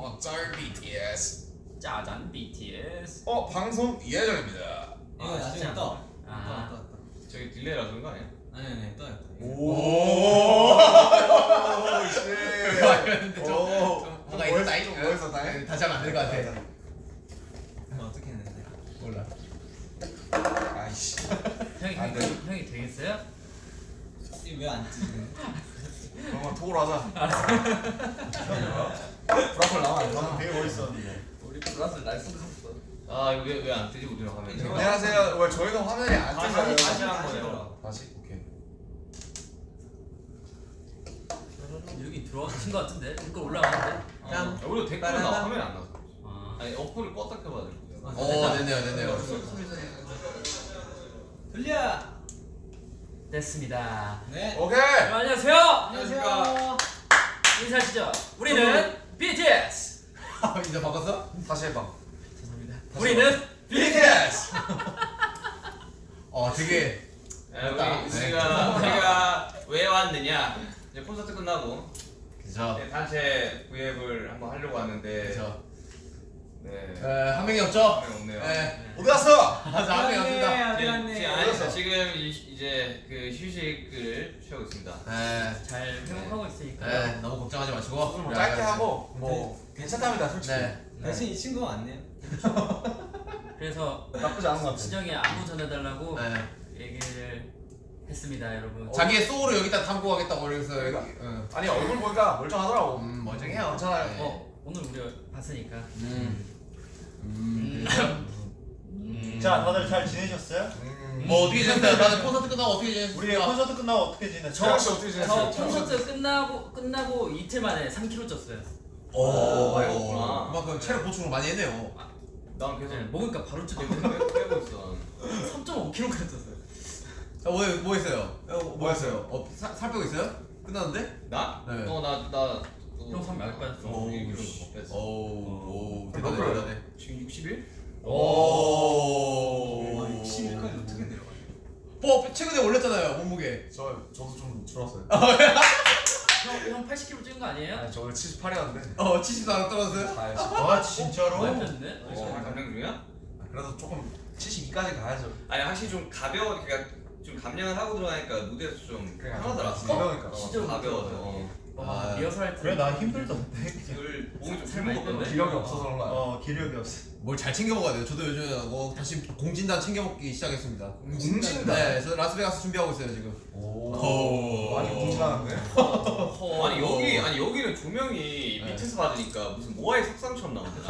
어, 짤 BTS. 짜잔 BTS. 어, 방송 예정입니다. 이거 아, 나중에 진짜? 떠. 아. 떠, 떠, 떠. 저기 delay라 그런 거 아니야? 아니 아니 떠요. 오. 오. 뭔가 있었다 이뭐 있었다, 잉? 다시 하면 안될것 같아 뭐 어떻게 했는데? 몰라 아이씨. 형이, 형이 되겠어요? 이왜안 찍는? 그러면 토로 하자. 브라콜 나와 안 나와. 되게 멋있었는데. 우리 플러스 날 쏟았어. 아 이거 왜왜안 뜨지 우리랑 화면이? 안녕하세요. 왜 저희는 화면이 안 뜨잖아요. 다시 한 거예요. 다시 오케이. 여기 들어가신 것 같은데 댓글 올라가는데. 짠. 아, 우리도 댓글 나. 화면 안 나와. 아. 아니 어플을 껐다 켜가지고. 어 됐네요 됐네요 돌려. 됐습니다. 네. 오케이. 네, 안녕하세요. 안녕하세요. 인사하시죠. 우리는 BTS. 이제 바꿨어? 다시 해봐. 죄송합니다. 우리는 BTS. 어 되게. 우리 네. 우리가 우리가 왜 왔느냐? 이제 콘서트 끝나고 그죠 네, 단체 V앱을 한번 하려고 왔는데 그죠 네. 에, 한 명이 없죠? 한 명 없네요. 네 어디 갔어? 맞아 한 명이 없습니다 어디 네, 갔네. 지금, 아니, 지금 이- 이제 그 휴식을 취하고 있습니다. 네, 잘 회복하고 있으니까요. 네 너무 걱정하지 마시고 뭐 짧게 하고 뭐 괜찮답니다 솔직히. 네 대신 이 친구가 왔네요. 그래서 나쁘지 않은 것 같아. 진영이 안부 전해달라고 네. 얘기를 했습니다, 여러분. 자기의 소울을 여기다 담고 가겠다고 그래서 여기 응. 아니 얼굴 보니까 멀쩡하더라고. 음 멀쩡해요 괜찮아요. 네. 어, 오늘 우리 봤으니까. 음. 음. 음. 자, 다들 잘 지내셨어요? 음. 뭐 어떻게 지냈어요? 나는 콘서트 끝나고 어떻게 지냈어? 우리 콘서트 끝나고 어떻게 지냈어요? 정원 씨 어떻게 저 지냈어요? 콘서트 끝나고 끝나고 이틀 만에 3kg 쪘어요. 오, 많이 먹었구나. 그만큼 체력 보충을 많이 했네요. 난 계속 네, 먹으니까 바로 쪄. 빼고 빼고 있어. 3.5kg까지 쪘어요. 자, 뭐, 뭐 했어요? 어, 뭐 했어요? 어, 살, 살 빼고 있어요? 끝났는데? 나? 네. 어 나 나 형삼몇 빠졌어? 오, 오, 씨. 뺐어. 오, 오, 몇 대단해, 킬로예요? 대단해. 지금 61? 오. 와 60일까지 어떻게 내려가요? 뭐, 최근에 올렸잖아요, 몸무게. 저 저도 좀 줄었어요. 형, 형 80kg 찐 거 아니에요? 아니 저 오늘 78이었는데. 어, 74로 떨어졌어요? 아, 진짜로? 많이 뺐네? 어, 감량 중이야? 그래도 조금 72까지 가야죠. 아니 확실히 좀 가벼워 그러니까 좀 감량을 하고 들어가니까 무대에서 좀 그냥 편하더라. 어, 진짜 가벼워서. 어. 와, 아, 리허설 할 때. 그래, 나 힘들던데. 그 몸이 좀살 굶은 많이 거 뺐네. 기력이 없어서 그런 거야. 어, 기력이 없어. 뭘 잘 챙겨 먹어야 돼요. 저도 요즘에 뭐 다시 공진단 챙겨 먹기 시작했습니다. 공진단? 네, 저 라스베가스 준비하고 있어요, 지금. 오. 오. 많이 공진하는데. 어, 아니 여기 아니 여기는 조명이 네. 밑에서 받으니까 무슨 모아의 석상처럼 나오는데.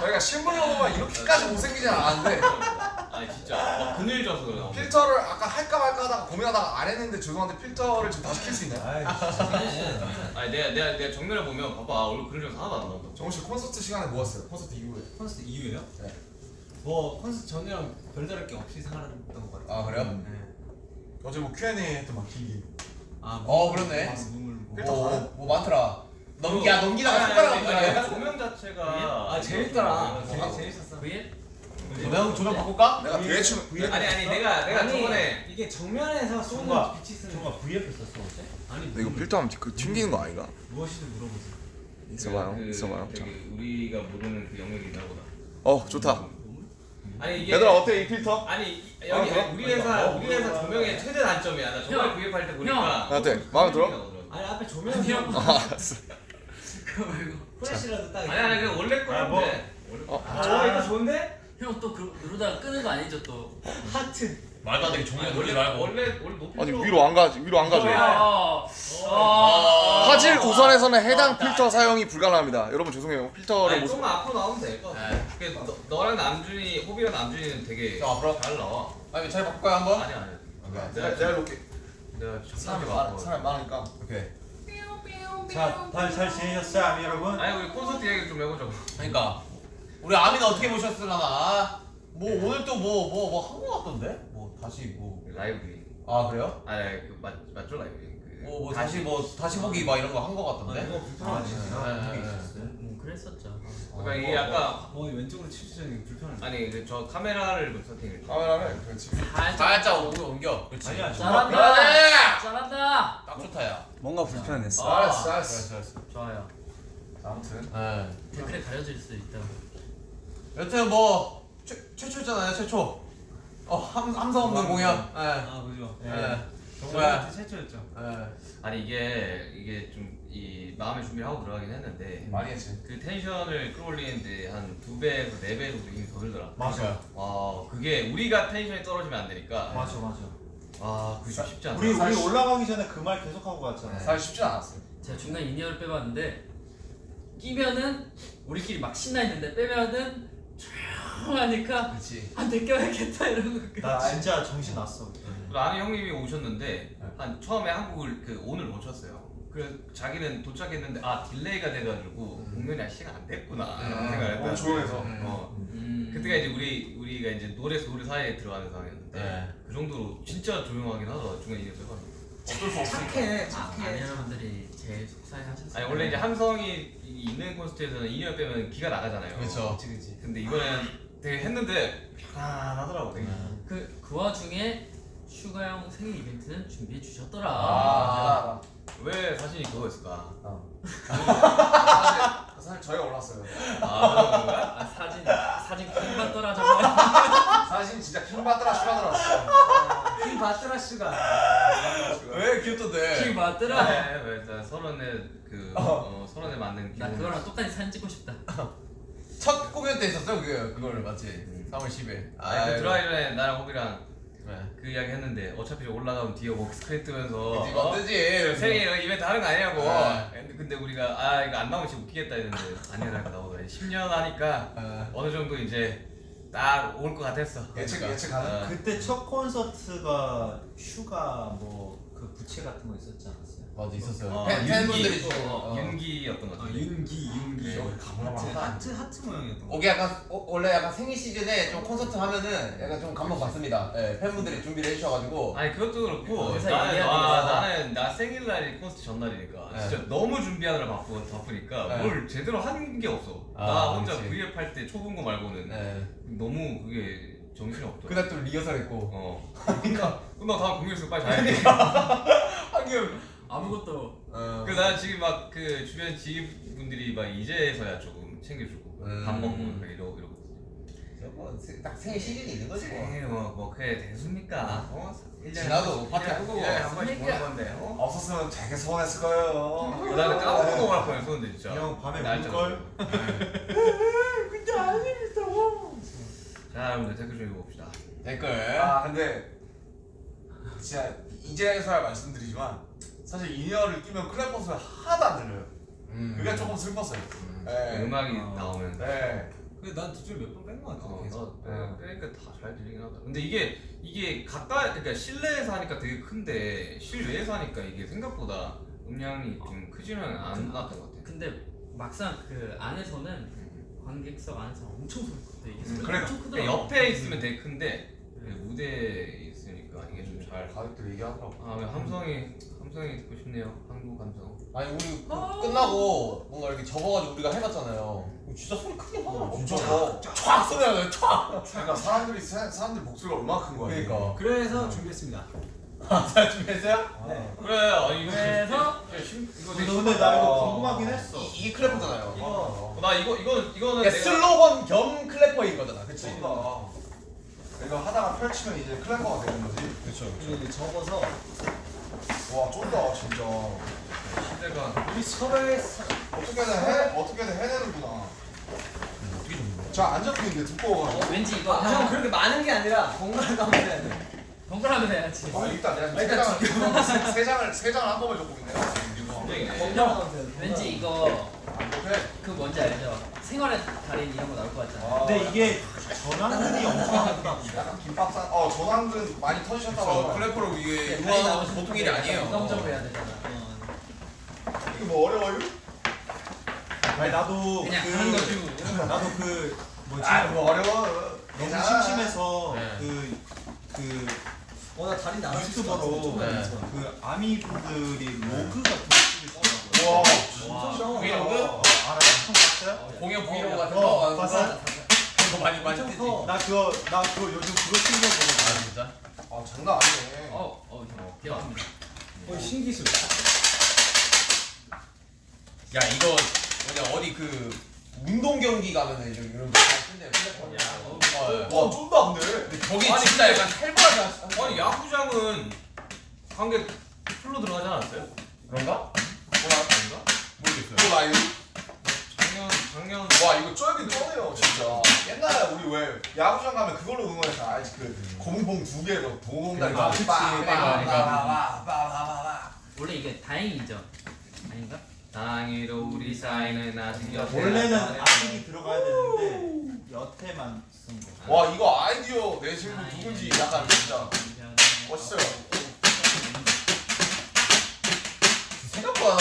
저희가 실물로 보면 이렇게까지 못생기진 않았는데 아니 진짜 막 그늘 져서 그래. 필터를 아까 할까 말까 하다가 고민하다가 안 했는데 죄송한데 필터를 지금 다시 킬 수 있나요? 아이, 아니 내가 내가 내가 정면에 보면 봐봐 아, 얼굴 져서 하나도 안 나온다. 정우 씨 콘서트 시간에 뭐 했어요? 콘서트 이후에. 콘서트 이후에요? 네. 뭐 콘서트 전이랑 별다를 게 없이 생활했던 것 같아요. 아, 그래요? 네. 어제 뭐 Q&A 했던 막 길게. 아, 어, 그렇네. 아, 뭐. 필터 오, 가네? 뭐 많더라. 넘기, 야, 넘기다가 손가락 가네. 조명 자체가 아 재밌더라. 어. 재밌, 재밌었어. VL? 조명, 조명 바꿀까? 내가 춤 아니 아니 내가 내가 아니, 저번에 이게 정면에서 쏘는 빛이 쓰는 정말 VF 썼어, 어제? 아니 이거 필터하면 그 튕기는 거 아닌가? 무엇이든 물어보세요. 있어봐요. 그, 있어봐요. 저기 우리가 모르는 그 영역이 있나 보다. 어 좋다. 아니 이게 얘들아 어때 이 필터? 아니 이- 여기 아? 우리 회사 어, 우리 회사. 조명의 최대 단점이야. 나 저번에 형, 구입할 때 형. 보니까 어때? 마음에 들어? 아니 앞에 조명 아니, 형. 알았어. 그거 말고. 프레시라도 딱. 아니 아니 원래 아, 뭐. 거였는데. 원래 거. 어? 아, 이거 좋은데? 형또 그, 누르다가 끄는 거 아니죠 또? 하트. 말도 안 되게 원래 돌리지 말고. 원래 원래 높이 아니 위로 안 가지 위로 안 가죠. 아, 아. 아, 화질 우선에서는 해당 필터 사용이 불가능합니다. 여러분 죄송해요. 필터를 아니 못. 조금만 앞으로 나오면 될 거. 네. 그 너, 너랑 남준이 호비랑 남준이는 되게 자, 앞으로. 잘 나와. 아니, 잘 바꿀까요, 한번? 아니 아니. 내가 내가 내가 사람이 많아. 많 사람이 많으니까. 오케이. 자, 다들 잘 지내셨어요, 아미 여러분? 아니 우리 콘서트 얘기 좀 해보자고. 그러니까 우리 아미는 어떻게 보셨을라나? 뭐 오늘 또 뭐 뭐 뭐 한 거 같던데? 뭐 다시 뭐 라이브. 아 그래요? 아니 그 맞, 맞죠 라이브. 그 뭐, 뭐 다시 뭐 다시 보기 막 이런 거 한 거 같던데? 이거 불편하지. 네, 네, 네. 음, 그랬었죠. 그러니까 이게 약간 뭐 왼쪽으로 치우자니 불편하네. 아니 그저 카메라를 좀 세팅을. 카메라를 그렇지. 살짝 옮겨 옮겨. 그렇지. 아니야, 잘한다. 잘한다. 딱 좋다 야. 뭔가 불편했어. 아, 알았어 알았어. 좋아요. 아무튼 예. 댓글에 가려질 수 있다고. 여튼 뭐 최, 최초잖아요 최초. 어 함, 함성 없는 공연. 예. 아 그죠. 예. 정말 정말. 최초였죠. 예. 아니 이게 이게 좀 이 마음의 준비를 하고 들어가긴 했는데 많이 했지. 그 텐션을 끌어올리는데 한 두 배에서 네 배 정도 힘이 더 들더라. 맞아. 와 그게 우리가 텐션이 떨어지면 안 되니까. 맞아 맞아. 와 그게 좀 쉽지 않다. 우리 우리 올라가기 전에 그 말 계속 하고 갔잖아. 사실 쉽진 않았어요. 제가 중간 in-ear를 빼봤는데 끼면은 우리끼리 막 신나 있는데 빼면은 조용하니까 그렇지. 안돼 껴야겠다 이러고 나 진짜 정신 났어. 그때. 그 아는 형님이 오셨는데 한 처음에 한국을 그 오늘 오셨어요. 그래서 자기는 도착했는데 아 delay가 돼가지고 공연이 아직 시간 안 됐구나 이런 생각을 했다. 조용해서. 음. 어. 음. 그때가 이제 우리 우리가 이제 노래 사이에 들어가는 상황이었는데 네. 그 정도로 진짜 조용하긴 하더라 중간 이어서 어쩔 수 없으니까. 착해 아니 여러분들이 제일 속상해하셨어요. 아니 원래 이제 함성이 이- 있는 콘서트에서는 in-ear 빼면 귀가 나가잖아요. 그렇죠. 그치 그치. 근데 이번에는 되게 했는데 편안하더라고 되게. 그, 그 와중에 슈가 형 생일 이벤트는 준비해 주셨더라. 아, 왜 사진이 그거였을까? 사실, 사실 저희가 골랐어요. 아? 아, 사진 사진 킹 받더라 저거. 사실 진짜 킹 받더라 슈가 들었어. 킹 받더라 씨가. 왜 귀엽던데? 킹 받더라. 네, 왜 서른에 그 어, 서른에 맞는 나 그거랑 똑같이 사진 찍고 싶다. 첫 공연 때 있었어 그 그거를 맞지? 3월 10일. 아니 그 들어가기 전에 나랑 호비랑 네. 그 이야기 했는데 어차피 올라가면 뒤에 뭐 스크린 뜨면서 그치 어? 맞지? 생일 이벤트 하는 거 아니냐고 네. 근데, 우리가 아 이거 안 나오면 진짜 웃기겠다 했는데 아니야 나 나오더라 10년 하니까 어. 어느 정도 이제 딱 올 것 같았어 예측 그러니까. 예측 가능. 어. 그때 첫 콘서트가 슈가 뭐 그 부채 같은 거 있었지 않았어요? 맞아 있었어요. 어, 팬, 윤기, 팬분들이 또, 주신 거. 어, 어. 윤기였던 것 같아 윤기 윤기. 저기 가물가물 하트. 하트 모양이었던 거. 오게 약간 어, 원래 약간 생일 시즌에 좀 콘서트 하면은 약간 좀 감동 받습니다. 예, 팬분들이 준비를 해주셔가지고 아니 그것도 그렇고 회사 나는, 얘기해야 아, 되겠다. 나는 나 생일날이 콘서트 전날이니까 네. 진짜 너무 준비하느라 바쁘, 바쁘니까 네. 뭘 제대로 한 게 없어 아, 나 혼자 그치. V앱 할 때 초 분 거 말고는 예. 너무 그게 정신이 없더라 그날 또 리허설 했고 어 끝나 끝나 다음 공연에서 빨리 자야 돼 하긴 아무것도 어. 나는 지금 막 그 주변 지인분들이 막 이제서야 조금 챙겨주고 음. 밥 먹고 막 이러고 이러고 뭐, 세- 딱 생일 시즌이 있는 거지 뭐. 생일 뭐, 뭐 그래 대수입니까 어? 지나도 파티. 일년에 한 번씩 보는 건데 어? 없었으면 되게 서운했을 거예요. 나는 까먹고 넘어갈 뻔했었는데 진짜 형 밤에 울걸? 자 여러분들 댓글 좀 읽어봅시다 댓글. 아 근데 진짜 이제서야 말씀드리지만 사실 in-ear를 끼면 clap 소리 하나도 안 들려요. 음. 그게 조금 슬펐어요. 네. 음악이 어. 나오면 네. 근데 난 뒷줄 몇 번 뺀거 같아. 어, 계속. 너, 네, 그러니까 다 잘 들리긴 하다. 근데 이게 이게 가까이 그러니까 실내에서 하니까 되게 큰데 실외에서 하니까 이게 생각보다 음량이 좀 크지는 않았던 것 같아. 근데 막상 그 안에서는 관객석 안에서 엄청 소리 컸대. 이게 소리가 그래. 엄청 크더라고. 그러니까 옆에 있으면 되게 큰데 그 무대에 있으니까 이게 좀 잘. 가족들 얘기하더라고. 아, 왜 함성이 함성이 듣고 싶네요. 한국 감성. 아니 우리 그 끝나고 뭔가 이렇게 접어가지고 우리가 해봤잖아요. 진짜 소리 크게 하더라고. 엄청 커. 촥 소리 나요. 촥. 그러니까 사람들이 사, 사람들 목소리가 얼마나 큰 거야. 그러니까. 그래서 준비했습니다. 잘 준비했어요? 네. 그래. 아니 이거 그래서 이거 되게 근데 나 이거 어. 궁금하긴 했어. 이, 이게 클래퍼잖아요. 어. 나 이거 이거 이거는 그러니까 내가- 슬로건 겸 클래퍼인 거잖아. 그치? 쏜다. 이거 하다가 펼치면 이제 클래퍼가 되는 거지. 그쵸. 그리고 접어서 와 쫀다 진짜. 시대가 우리 서로의 사- 어떻게든 해 어떻게든 해내는구나. 자 안정적인데 두꺼워가지고. 어, 왠지 이거 아, 형 그렇게 많은 게 아니라 번갈아 가면 해야 돼. 번갈아면 해야지. 아 일단 내가 세 일단 장을 세, 세 장을 세 장을 한꺼번에 줬고 있네. 굉장히네. 번갈아 가면 돼. 왠지 이거 안 못해. 그 뭔지 알죠? 생활의 달인 이런 거 나올 것 같잖아. 아, 근데 이게 전환들이 엄청 하다 보니까 약간 김밥 싼. 어 전환근 많이 터지셨다고. 클래퍼로 이게 유한 나오시면 보통 일이 아니에요. 부정적으로 해야 되잖아. 이게 뭐 어려워요? 아니 나도 그 거죠. 나도 그 뭐지 아뭐 어려워. 너무. 심심해서 네. 그그 어 나 다리 나갈 수 유튜버로 네. 그 아미 분들이 로그 같은. 와 진짜 브이로그? 어, 알아? 형 봤어요? 공연 브이로그 같은 어, 거 봤어요? 그거 많이 많이 뜨지. 커. 나 그거 나 그거 요즘 그거 찍는 거 보고 아 진짜? 아 장난 아니네. 어, 어, 형, 기억합니다. 거의 신기술. 야 이거 뭐냐 어디 그 운동 경기 가면은 이런. 어, 예. 와 좀더 안 돼. 근데 저기 아니, 진짜 약간 살벌하지 아니 야구장은 관객 풀로 들어가지 않았어요? 그런가? 아닌가? 모르겠어요. 이거 나 이거 작년 작년 와 이거 쩔긴 쩔네요 진짜. 옛날에 우리 왜 야구장 가면 그걸로 응원해서 알지 그 검은 봉두 개로 아, 그치. 원래 이게 다행이죠. 아닌가? 다행히도 우리 사이는 아직 여태 원래는 악기 들어가야 되는데 여태만 쓴 거. 와 이거 아이디어 내신 분 누군지 약간 진짜 멋있어요. 생각보다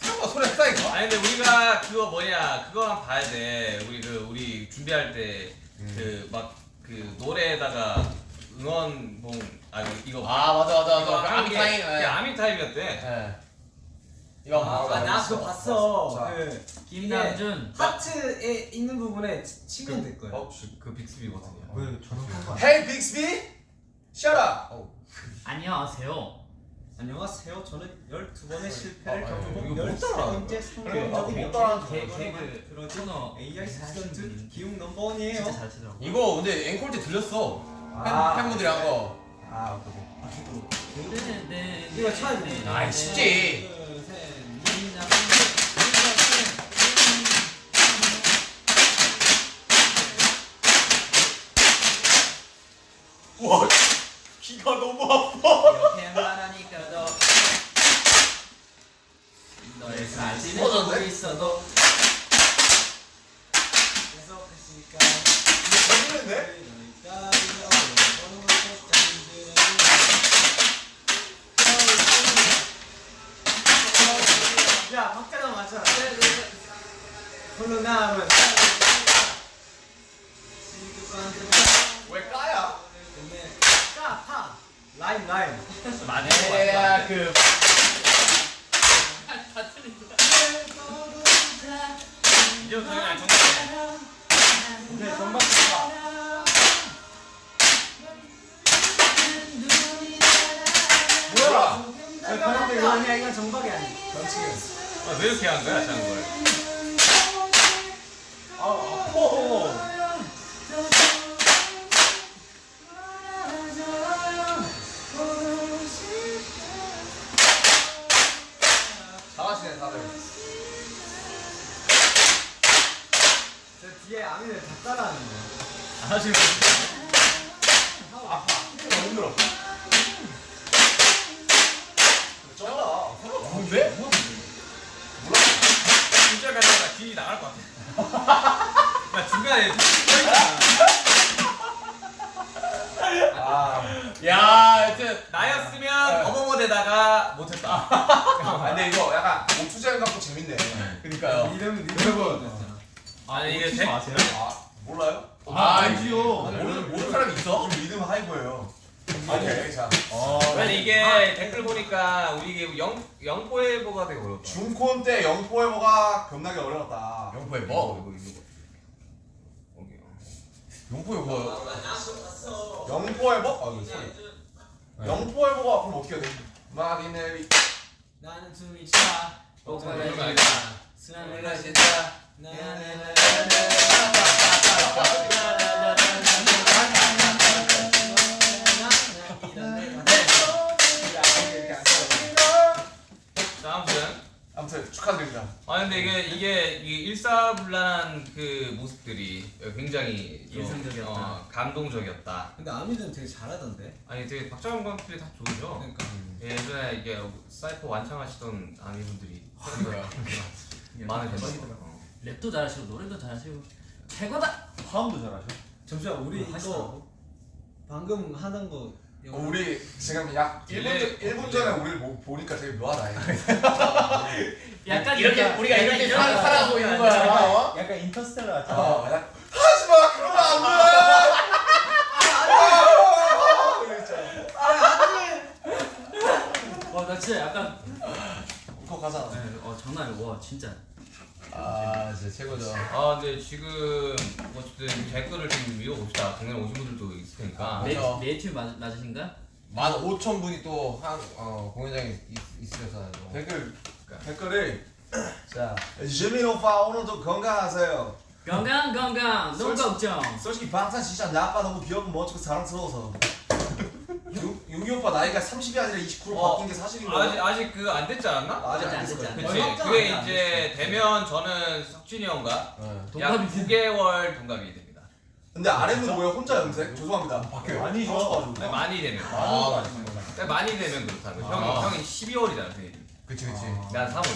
생각보다 소리 크다니까. 아니 근데 우리가 그거 뭐냐 그거만 봐야 돼 우리 그 우리 준비할 때 그막그 노래에다가 응원봉 아 이거 아 맞아 맞아 이거 맞아. 하는 게 아미타임. 그게 아미 타임이었대 예. 이거 한번 아, 나 그거 봤어. 자. 그 김남준. 하트에 있는 부분에 치- 치면 될 거야. 어? 그 빅스비 버튼이야 왜 저런 거? Hey 빅스비, shut up. 안녕하세요. 안녕하세요. 저는 12번의 실패를 아, 따라하는 13번째 그래, 나도 성공적인 개-. 개그 코너 AI student 기웅 number one이에요. 이거 근데 앵콜 때 들렸어. 아. 팬, 팬분들이 한 거. 아, 오케이. 네, 이거 쳐야 돼. 아이 쉽지. 와 귀가 너무 아파. 많이 야, 그 이제부터 그냥 정말 오케이, 봐. 뭐야? 그런데 이거 아니야, 이건 정박이 아니야. 아, 왜 이렇게 한 거야 자는 걸 아미를 다 따라하는 거야. 하시는 거 너무 힘들어. 쩐다. 뭔데? 진짜 가다가 귀 나갈 것 같아 나 중간에 서 있잖아 아, 야, 하여튼 나였으면 어머머대다가 못했다 아 근데 이거 약간 오투자인 같고 재밌네. 그러니까요. 이름, 이름. 아니 이게 대, 아세요? 아 몰라요? 아, 알지요. 모르는 모르는 사람이 있어? 우리 리듬 하이브예요. 아니 자 아니 이게 댓글 보니까 우리 이게 영 영포에보가 되게 어렵다 중콘 때 영포에버가 겁나게 어려웠다. 영포에 어, 뭐? 이거 이거 여기 영포에 뭐? 영포에버? 아 이거 소리. 영포에버가 그럼 어떻게 돼? 막이 내리. 나는 숨이 차. 거 있다. 아니야. 수면 아무튼 축하드립니다. 아 근데 이게 이게 일사불란한 그 모습들이 굉장히 좀, 인상적이었다. 어, 감동적이었다. 근데 아미는 되게 잘하던데. 아니 되게 박정원 감독들이 다 좋으죠. 그러니까. 예전에 이게 사이퍼 완창하시던 아미분들이. 많은 대박이더라고. 랩도 잘하시고 노래도 잘하시고 최고다. 화음도 잘하셔. 잠시만, 우리 이거 하시더라고. 방금 하는 거. 어, 우리 지금 약 1분, delay- 전, 1분 전에 우리를 보, 보니까 되게 묘하다. 약간 이렇게 약간- 우리가 이렇게 약간 살- 이런- 살아가고 있는 거야. 어? 약간 인터스텔라 같아. 어, 야, 하지 마 그러면 안 돼. 와, 나 진짜 약간 가잖아. 네, 어 장난 아니야. 와, 진짜. 아, 진짜 최고죠. 아 근데 지금 어쨌든 댓글을 좀 읽어봅시다. 동네 오신 분들도 있을 테니까. 네, 그렇죠. 네이티브 맞, 맞으신가? 만 오천 분이 또 한 어, 공연장에 있, 있으셔서 댓글 댓글을 자 지민 오빠 오늘도 건강하세요 건강 건강 no 걱정. 솔직히 방탄 진짜 나빠 너무 귀엽고 멋지고 사랑스러워서 유- 유기 오빠 나이가 30이 아니라 29로 어, 바뀐 게 사실인 아직 거야? 아직 그 안 됐지 않았나? 아직 안 아직 됐을 안 거야 그치 얼마 전 그게 안 이제 되면 저는 석준이 형과 네. 약 동갑이지. 9개월 동갑이 됩니다 근데 아래는 뭐야 혼자 염색? 죄송합니다 바뀌어요 아니죠. 하고 싶어가지고. 아니, 많이 되면 아, 그러니까 많이 되면 그렇다고 형이 아. 형이 12월이잖아 생일이 그치 그치 난 3월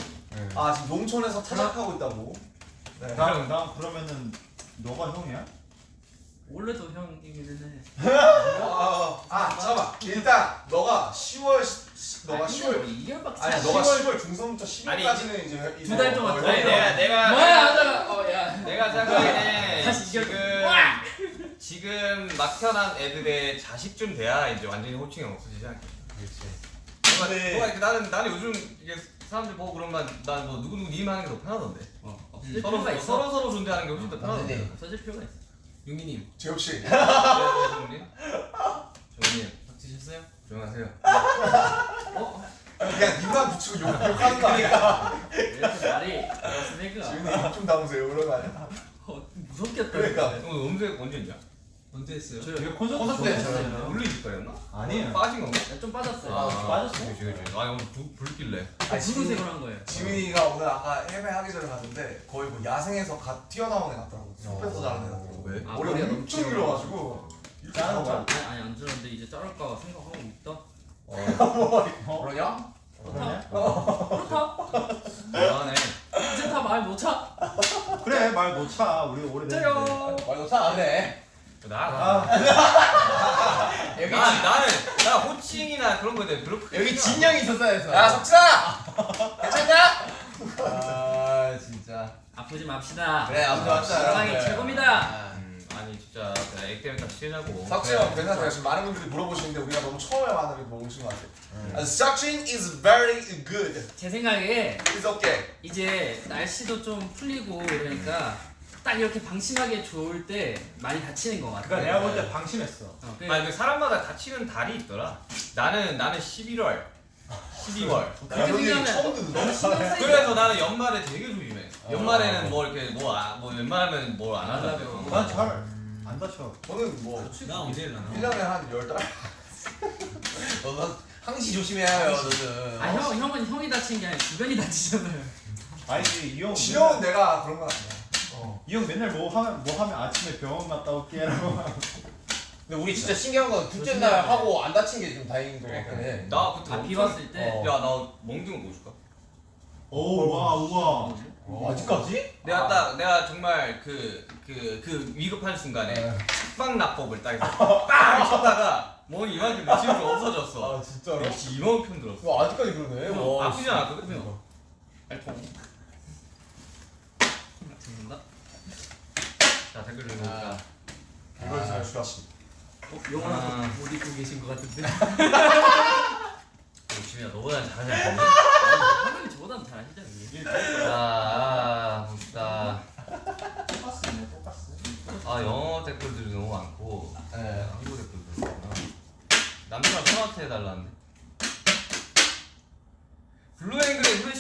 아 지금 농촌에서 타작하고 있다고? 네. 나, 나 그러면은 너가 형이야? 원래도 형이기는 해. 아, 아 잠깐만 일단 너가 10월 시- 너가 10월 2개월밖에 아니 너가 10월 중순부터 12월까지는 이제 두 달 동안 어, 더 아니 해줘. 내가 내가 뭐야 하다가 어야 내가 다시 이겨- 지금 지금 막 태어난 애들의 자식쯤 돼야 이제 완전히 호칭이 없어지지 않겠어. 그렇지 뭔가, 이렇게 나는 나는 요즘 이게 사람들 보고 그러면 난뭐 누구 누구 님 하는 게 더 편하던데. 어, 서로. 서로 서로 존재하는 게 훨씬 더 편하던데. 없어질 필요가 있어. 네, 정님. 정님 밥 드셨어요? 조용하세요. 그냥 니만 붙이고 욕, 욕하는 거 아니야 이렇게 말이 그렇습니까? 지훈이 입좀 담으세요 그런 거 아니야? 어, 무섭겠다. 그러니까. 오늘 음색 언제 했냐? 언제 했어요? 저 이게 콘서트 콘서트 때 했어요. 원래 이집가였나? 아니에요. 빠진 건가? 좀 빠졌어요. 아, 빠졌어? 그치 그치. 아니 오늘 불 불길래. 아, 붉은색으로 한 거예요. 지민이가 오늘 아까 헤매하기 전에 갔는데 거의 뭐 야생에서 갓 튀어나온 애 같더라고 숲에서 자란 애 같더라고 왜? 아, 머리가 엄청 길어가지고 자란 거야? 아니, 아니 안 들었는데 이제 자를까 생각하고 있다. 그러냐? 그러냐? 그렇다. 대단해. 이제 다 말 못 차. 그래 말 못 차. 우리 오래됐는데. 짜요. 말도 잘안 해. 나 아, 나. 여기 나 나는 나 호칭이나 그런 거에 대해 별로 크게 여기 안 진영이 있었어야 했어. 야 석진아! 괜찮냐? 아 진짜. 아프지 맙시다. 그래 아무튼. 사랑이 여러분들. 최고입니다. 음, 아니 진짜 내가 액 때문에 딱 친하고 석진 형 괜찮아요 지금 많은 분들이 물어보시는데 우리가 너무 처음에 만나서 먹으신 것 같아요 아, 석진 is very good 제 생각에 It's okay 이제 날씨도 좀 풀리고 그러니까 딱 이렇게 방심하게 좋을 때 많이 다치는 것 같아요. 그러니까 내가 볼 때 방심했어. 어, 그 아니 그 사람마다 다치는 달이 있더라 나는 나는 11월 12월 그렇게 그런 얘기 생각하면 너무 신경 쓰이지 그래서 나는 연말에 되게 조심해 연말에는 뭐 이렇게 뭐, 아, 뭐 웬만하면 뭘 안 하는데 난잘안 다쳐. 저는 뭐 나 언제 일어나? 1년에 한 10달? 너는 항시 조심해야 해요 너는. 아 형, 형은 형이 다친 게 아니라 주변이 다치잖아요. 아니지 이 형. 지영은 내가 그런 거 같아 어. 이 형 맨날 뭐 하면 뭐 하면 아침에 병원 갔다 올게라고. 근데 우리 진짜 신기한 건 둘째 날 하고 안 다친 게 좀 다행인 것 같긴 해. 나 그때 아, 비 왔을 때? 어. 야 나 멍둥이 보여줄까? 오, 와, 우와. 어, 아직까지? 내가 딱 내가 정말 그그 그 위급한 순간에 네. 숙박납법을 딱 해서 빵 쳤다가 멍이 이만큼 내 지금 없어졌어 아 진짜로? 역시 이만큼 들었어 어, 아직까지 그러네. 와, 아프지 않았거든? 그래요. 알통. 자 댓글 아. 읽어볼까 이걸 잘 슈아 어, 영화 아. 못 입고 계신 것 같은데. 지민아 너보다 잘하지 화면이 저보다는 잘하시잖아요. 자 봅시다 똑같네, 똑같어. 아 영어 댓글들이 너무 많고 네. 한국 댓글도 어. 남편아 형한테 해달라는데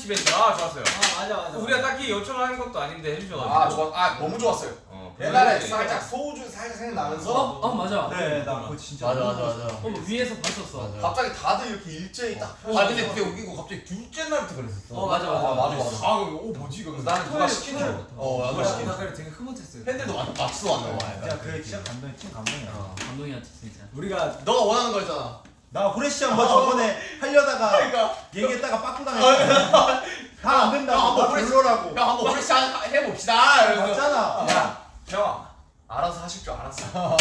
벤트 아 좋았어요 아 맞아 맞아. 우리가 딱히 요청하는 것도 아닌데 해주셔가지고 아 좋아 아 너무 좋았어요 어, 옛날에 살짝 소주 살짝 생각나면서 어, 어 맞아. 그래, 나 그거 진짜. 맞아 너무 맞아. 맞아. 어, 뭐 위에서 봤었어. 맞아. 갑자기 다들 이렇게 일제히 딱 아 근데 그게 웃기고 갑자기 둘째 날부터 그랬었어. 어, 맞아, 맞아. 아 맞아 맞아 아 오, 뭐지 이거 나는 누가 시킨 줄 어, 나 시킨. 그래 되게 흐뭇했어요. 팬들도 맞 맞지도 않나 봐. 진짜 그게 진짜 감동, 찐 감동이야. 어, 감동이었지 진짜. 우리가 너가 원하는 거였잖아. 나 후레쉬 한번 저번에 하려다가 그러니까. 얘기했다가 빠꾸 당했어. 다안 된다고. 야, 나뭐 별로라고. 야 한번 프레시 해봅시다. 맞잖아. 야 형아 알아서 하실 줄 알았어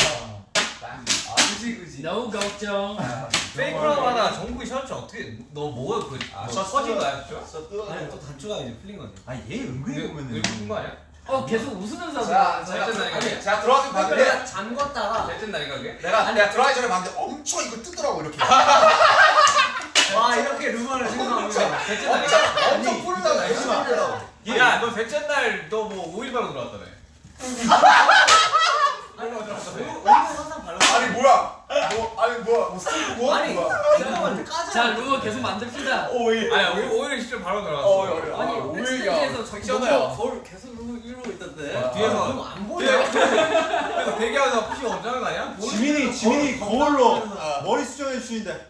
그지 그지. No 걱정. 페이크라고 하나 정국이 셔츠 어떻게 너 뭐야 그 아, 뭐 셔츠 터진 거야 셔츠? 아니 또 단추가 이제 풀린 거지. 아, 얘 은근히 보면은. 늙은 거 아니야? 어 계속 웃으면서. 자. 제가 제가 아니, 제가 들어가서 봤는데 내가 잠궜다가 날인가 그게? 내가 내가 들어가기 전에 봤는데 엄청 이거 뜨더라고 이렇게 와 이렇게 루머를 생각하고 날인가? 엄청 엄청 뿌리다가 잠시만. 야너 셋째 날너뭐 5일바로 들어왔다며 아니 우리는 항상 발라. 아니 뭐야 뭐 아니 뭐야 뭐 스토리 뭐? 아니 뭐야? 잠깐만 까자. 자 루어 계속 만듭시다. 오일. 아니 오- 오히려 진짜 바로 어, 들어갔어. 어, 아니 어, 백스테이지에서 작 저기 잖아요 루어 거울 계속 루어 이러고 있던데. 아, 뒤에서 그럼 안 보여. 그래서 대기하면서 푸시 엄청난 거 아니야? 지민이 지민이 거울로 머리 수정해 주시는데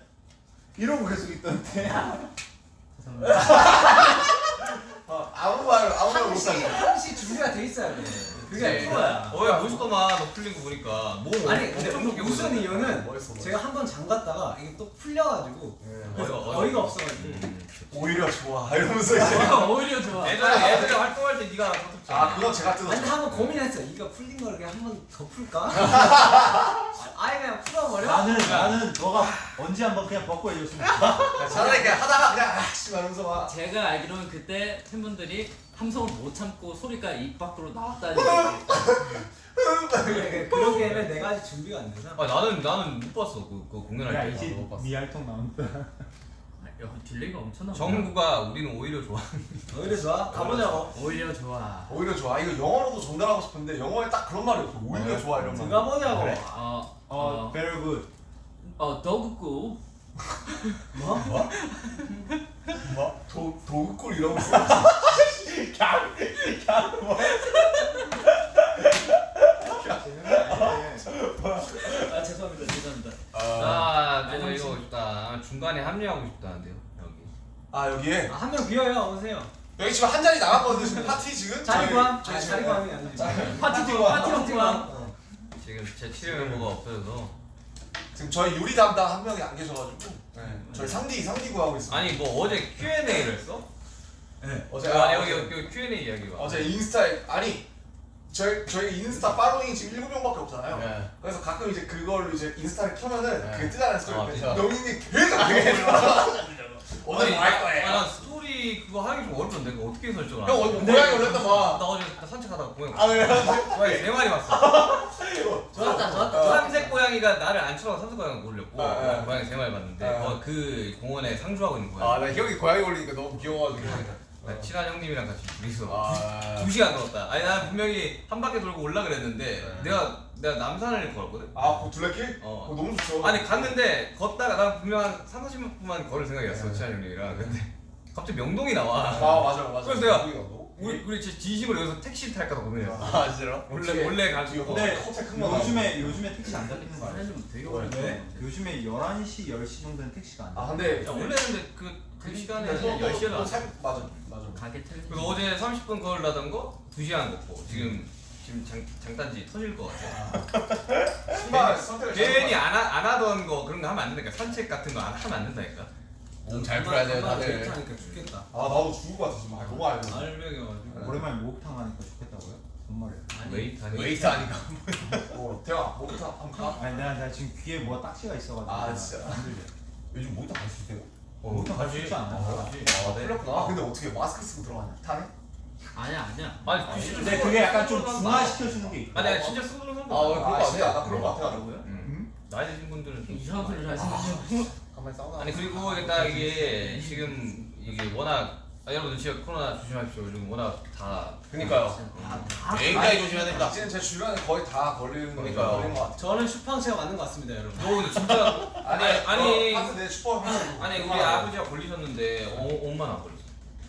이러고 계속 있던데. 어, 아무 말 아무 말 항시 못하게. 항시 준비가 돼 있어야 돼. 그게 그치. 프로야. 어야 멋있더만 너 풀린 거 보니까 뭐 아니 근데 보이던데. 이유는 멋있어, 멋있어. 제가 한 번 잠갔다가 이게 또 풀려가지고 그래서 어이가- 어이가 없어가지고 음. 오히려 좋아 이러면서 이제. 아, 오히려 좋아. 예전에 예전에 활동할 때 네가. 아 그건 제가 아니, 근데 뜯었죠. 한번 고민했어. 이거 풀린 거를 그냥 한 번 더 풀까? 아예 그냥 풀어버려? 나는 나는 너가 언제 한번 그냥 벗고 해줬으면 좋겠다. 차라리 그냥 하다가 그냥 아씨 말하면서 막. 제가 알기로는 그때 팬분들이 함성을 못 참고 소리가 입 밖으로 나왔다는 얘기. 그런 게임에 내가 아직 준비가 안 돼서. 아 나는 나는 못 봤어 그, 그 공연할 때. 못 봤어. 미알통 나온다. 야, delay가 엄청 나와. 정구가 우리는 오히려 좋아. 오히려 좋아? 가보자고. 오히려 좋아. 오히려 좋아. 이거 영어로도 전달하고 싶은데 영어에 딱 그런 말이 없어. 오히려 좋아 이런 말. 들어가보자고. 어, 어, 어, very good. 어, 더그꾸. 뭐? 뭐? 도 도구꿀 이러고 있어. 아, 죄송합니다. 죄송합니다. 아, 저거 아니, 이거 싶다. 중간에 합류하고 싶다는데요, 여기. 아 여기에 아, 한명 비어요. 오세요. 여기 지금 한 자리 나갔거든요. 지금 파티 지금. 자리 구함? 저희 아, 자리 구함이 아니지. 파티 팀, 파티 팀. 어. 지금 제 치료 멤버가 없어져서. 지금 저희 요리 담당 한 명이 안 계셔가지고 네. 저희 상디 상디 구하고 있습니다. 아니, 뭐 어제 Q&A를 했어? 어제 아, 아, 여기, 여기 Q&A 이야기가. 어제 인스타에 아니 저희 저희 인스타 following이 지금 7명밖에 없잖아요. 네. 그래서 가끔 이제 그걸로 이제 인스타를 켜면은 네. 그게 뜨잖아요. 아, 스토리. 진짜. 영인이 계속 오늘 아니, 뭐할 거예요? 아, 난 스토리 그거 하기 좀 어렵던데. 그거 어떻게 설정을 형 하냐? 어, 고양이 올렸다 봐. 나 어제 나 산책하다가 고양이 아 그래요? 고양이 세 마리 봤어. 좋았다, 좋았다. 삼색 고양이가 나를 안 쳐서 삼색 고양이 올렸고 아, 아. 고양이 세 마리 봤는데 아. 어, 그 공원에 상주하고 있는 고양이. 아나 형이 고양이 올리니까 너무 귀여워가지고. 나 친한 형님이랑 같이 둘이서 아. 두 시간 걸었다. 아니 난 분명히 한 바퀴 돌고 올라 그랬는데 네. 내가 내가 남산을 걸었거든. 아, 그 둘레길? 어. 그거 너무 좋죠. 아니 갔는데 걷다가 난 분명 한 3, 40분만 걸을 생각이었어 친한 형님이랑 근데 갑자기 명동이 나와. 아 맞아요, 맞아요. 그래서 내가? 우리 우리 진짜 진심으로 여기서 택시 탈까 봐 고민했어. 아 진짜로? 원래 원래 가지고 큰거 나오고. 요즘에 요즘에 택시 안 잡히는 거? 사실 좀 되게 왜? 오래 요즘에 11시 10시 정도는 택시가 안아 돼. 근데 야, 원래는 근데 그, 그 시간에 또- 또- 10시에 또 나왔어. 살- 맞아, 맞아. 가게 텔레. 그래서 어제 30분 걸으라던 거 2시간 걷고 지금 지금 장, 장단지 터질 것 같아. 신발 선택을 괜히 안, 하, 안 하던 거 그런 거 하면 안 된다니까 산책 같은 거 안 하면 안 된다니까. 몸잘 풀어야 돼요 다들. 괜찮으니까 죽겠다. 아 나도 죽을 것 같아 지금. 아, 너무 알고. 알명이가지고 오랜만에 목욕탕 가니까 좋겠다고요? 정말이에요. 웨이트 하니. 웨이트 아니까. 어, 대화 목욕탕 한번 가. 아니 내가, 내가 지금 귀에 뭐가 딱지가 있어가지고 아, 진짜. 요즘 모니터 갈수 있대요? 어, 목욕탕 갈수 있지 않아요? 아 풀렸구나. 아 근데 어떻게 마스크 쓰고 들어가냐? 타네? 아니야, 아니야. 아니 귀신 근데 그게 약간 좀 중화시켜주는 게 있고. 아니 진짜 쓰는 사람도 아, 왜 많아. 그런 거 아, 같아? 나 그런 거 같아. 나이 드신 분들은 좀 이상한 소리 잘. 생 가만히 싸우다. 아니 그리고 이게 딱 이게 지금 이게 워낙 아, 여러분들 진짜 코로나 조심하십시오. 요즘 워낙 다 그니까요. 굉장히 조심해야 됩니다. 지금 제 주변에 거의 다 걸리는 거 그러니까요. 걸린 것 같아. 저는 슈팡체가 맞는 것 같습니다, 여러분. 너 근데 진짜 아니 아니 어, 하트 내 슈퍼. 아니 우리 아버지가 걸리셨는데 어, 엄마는 안 걸렸어.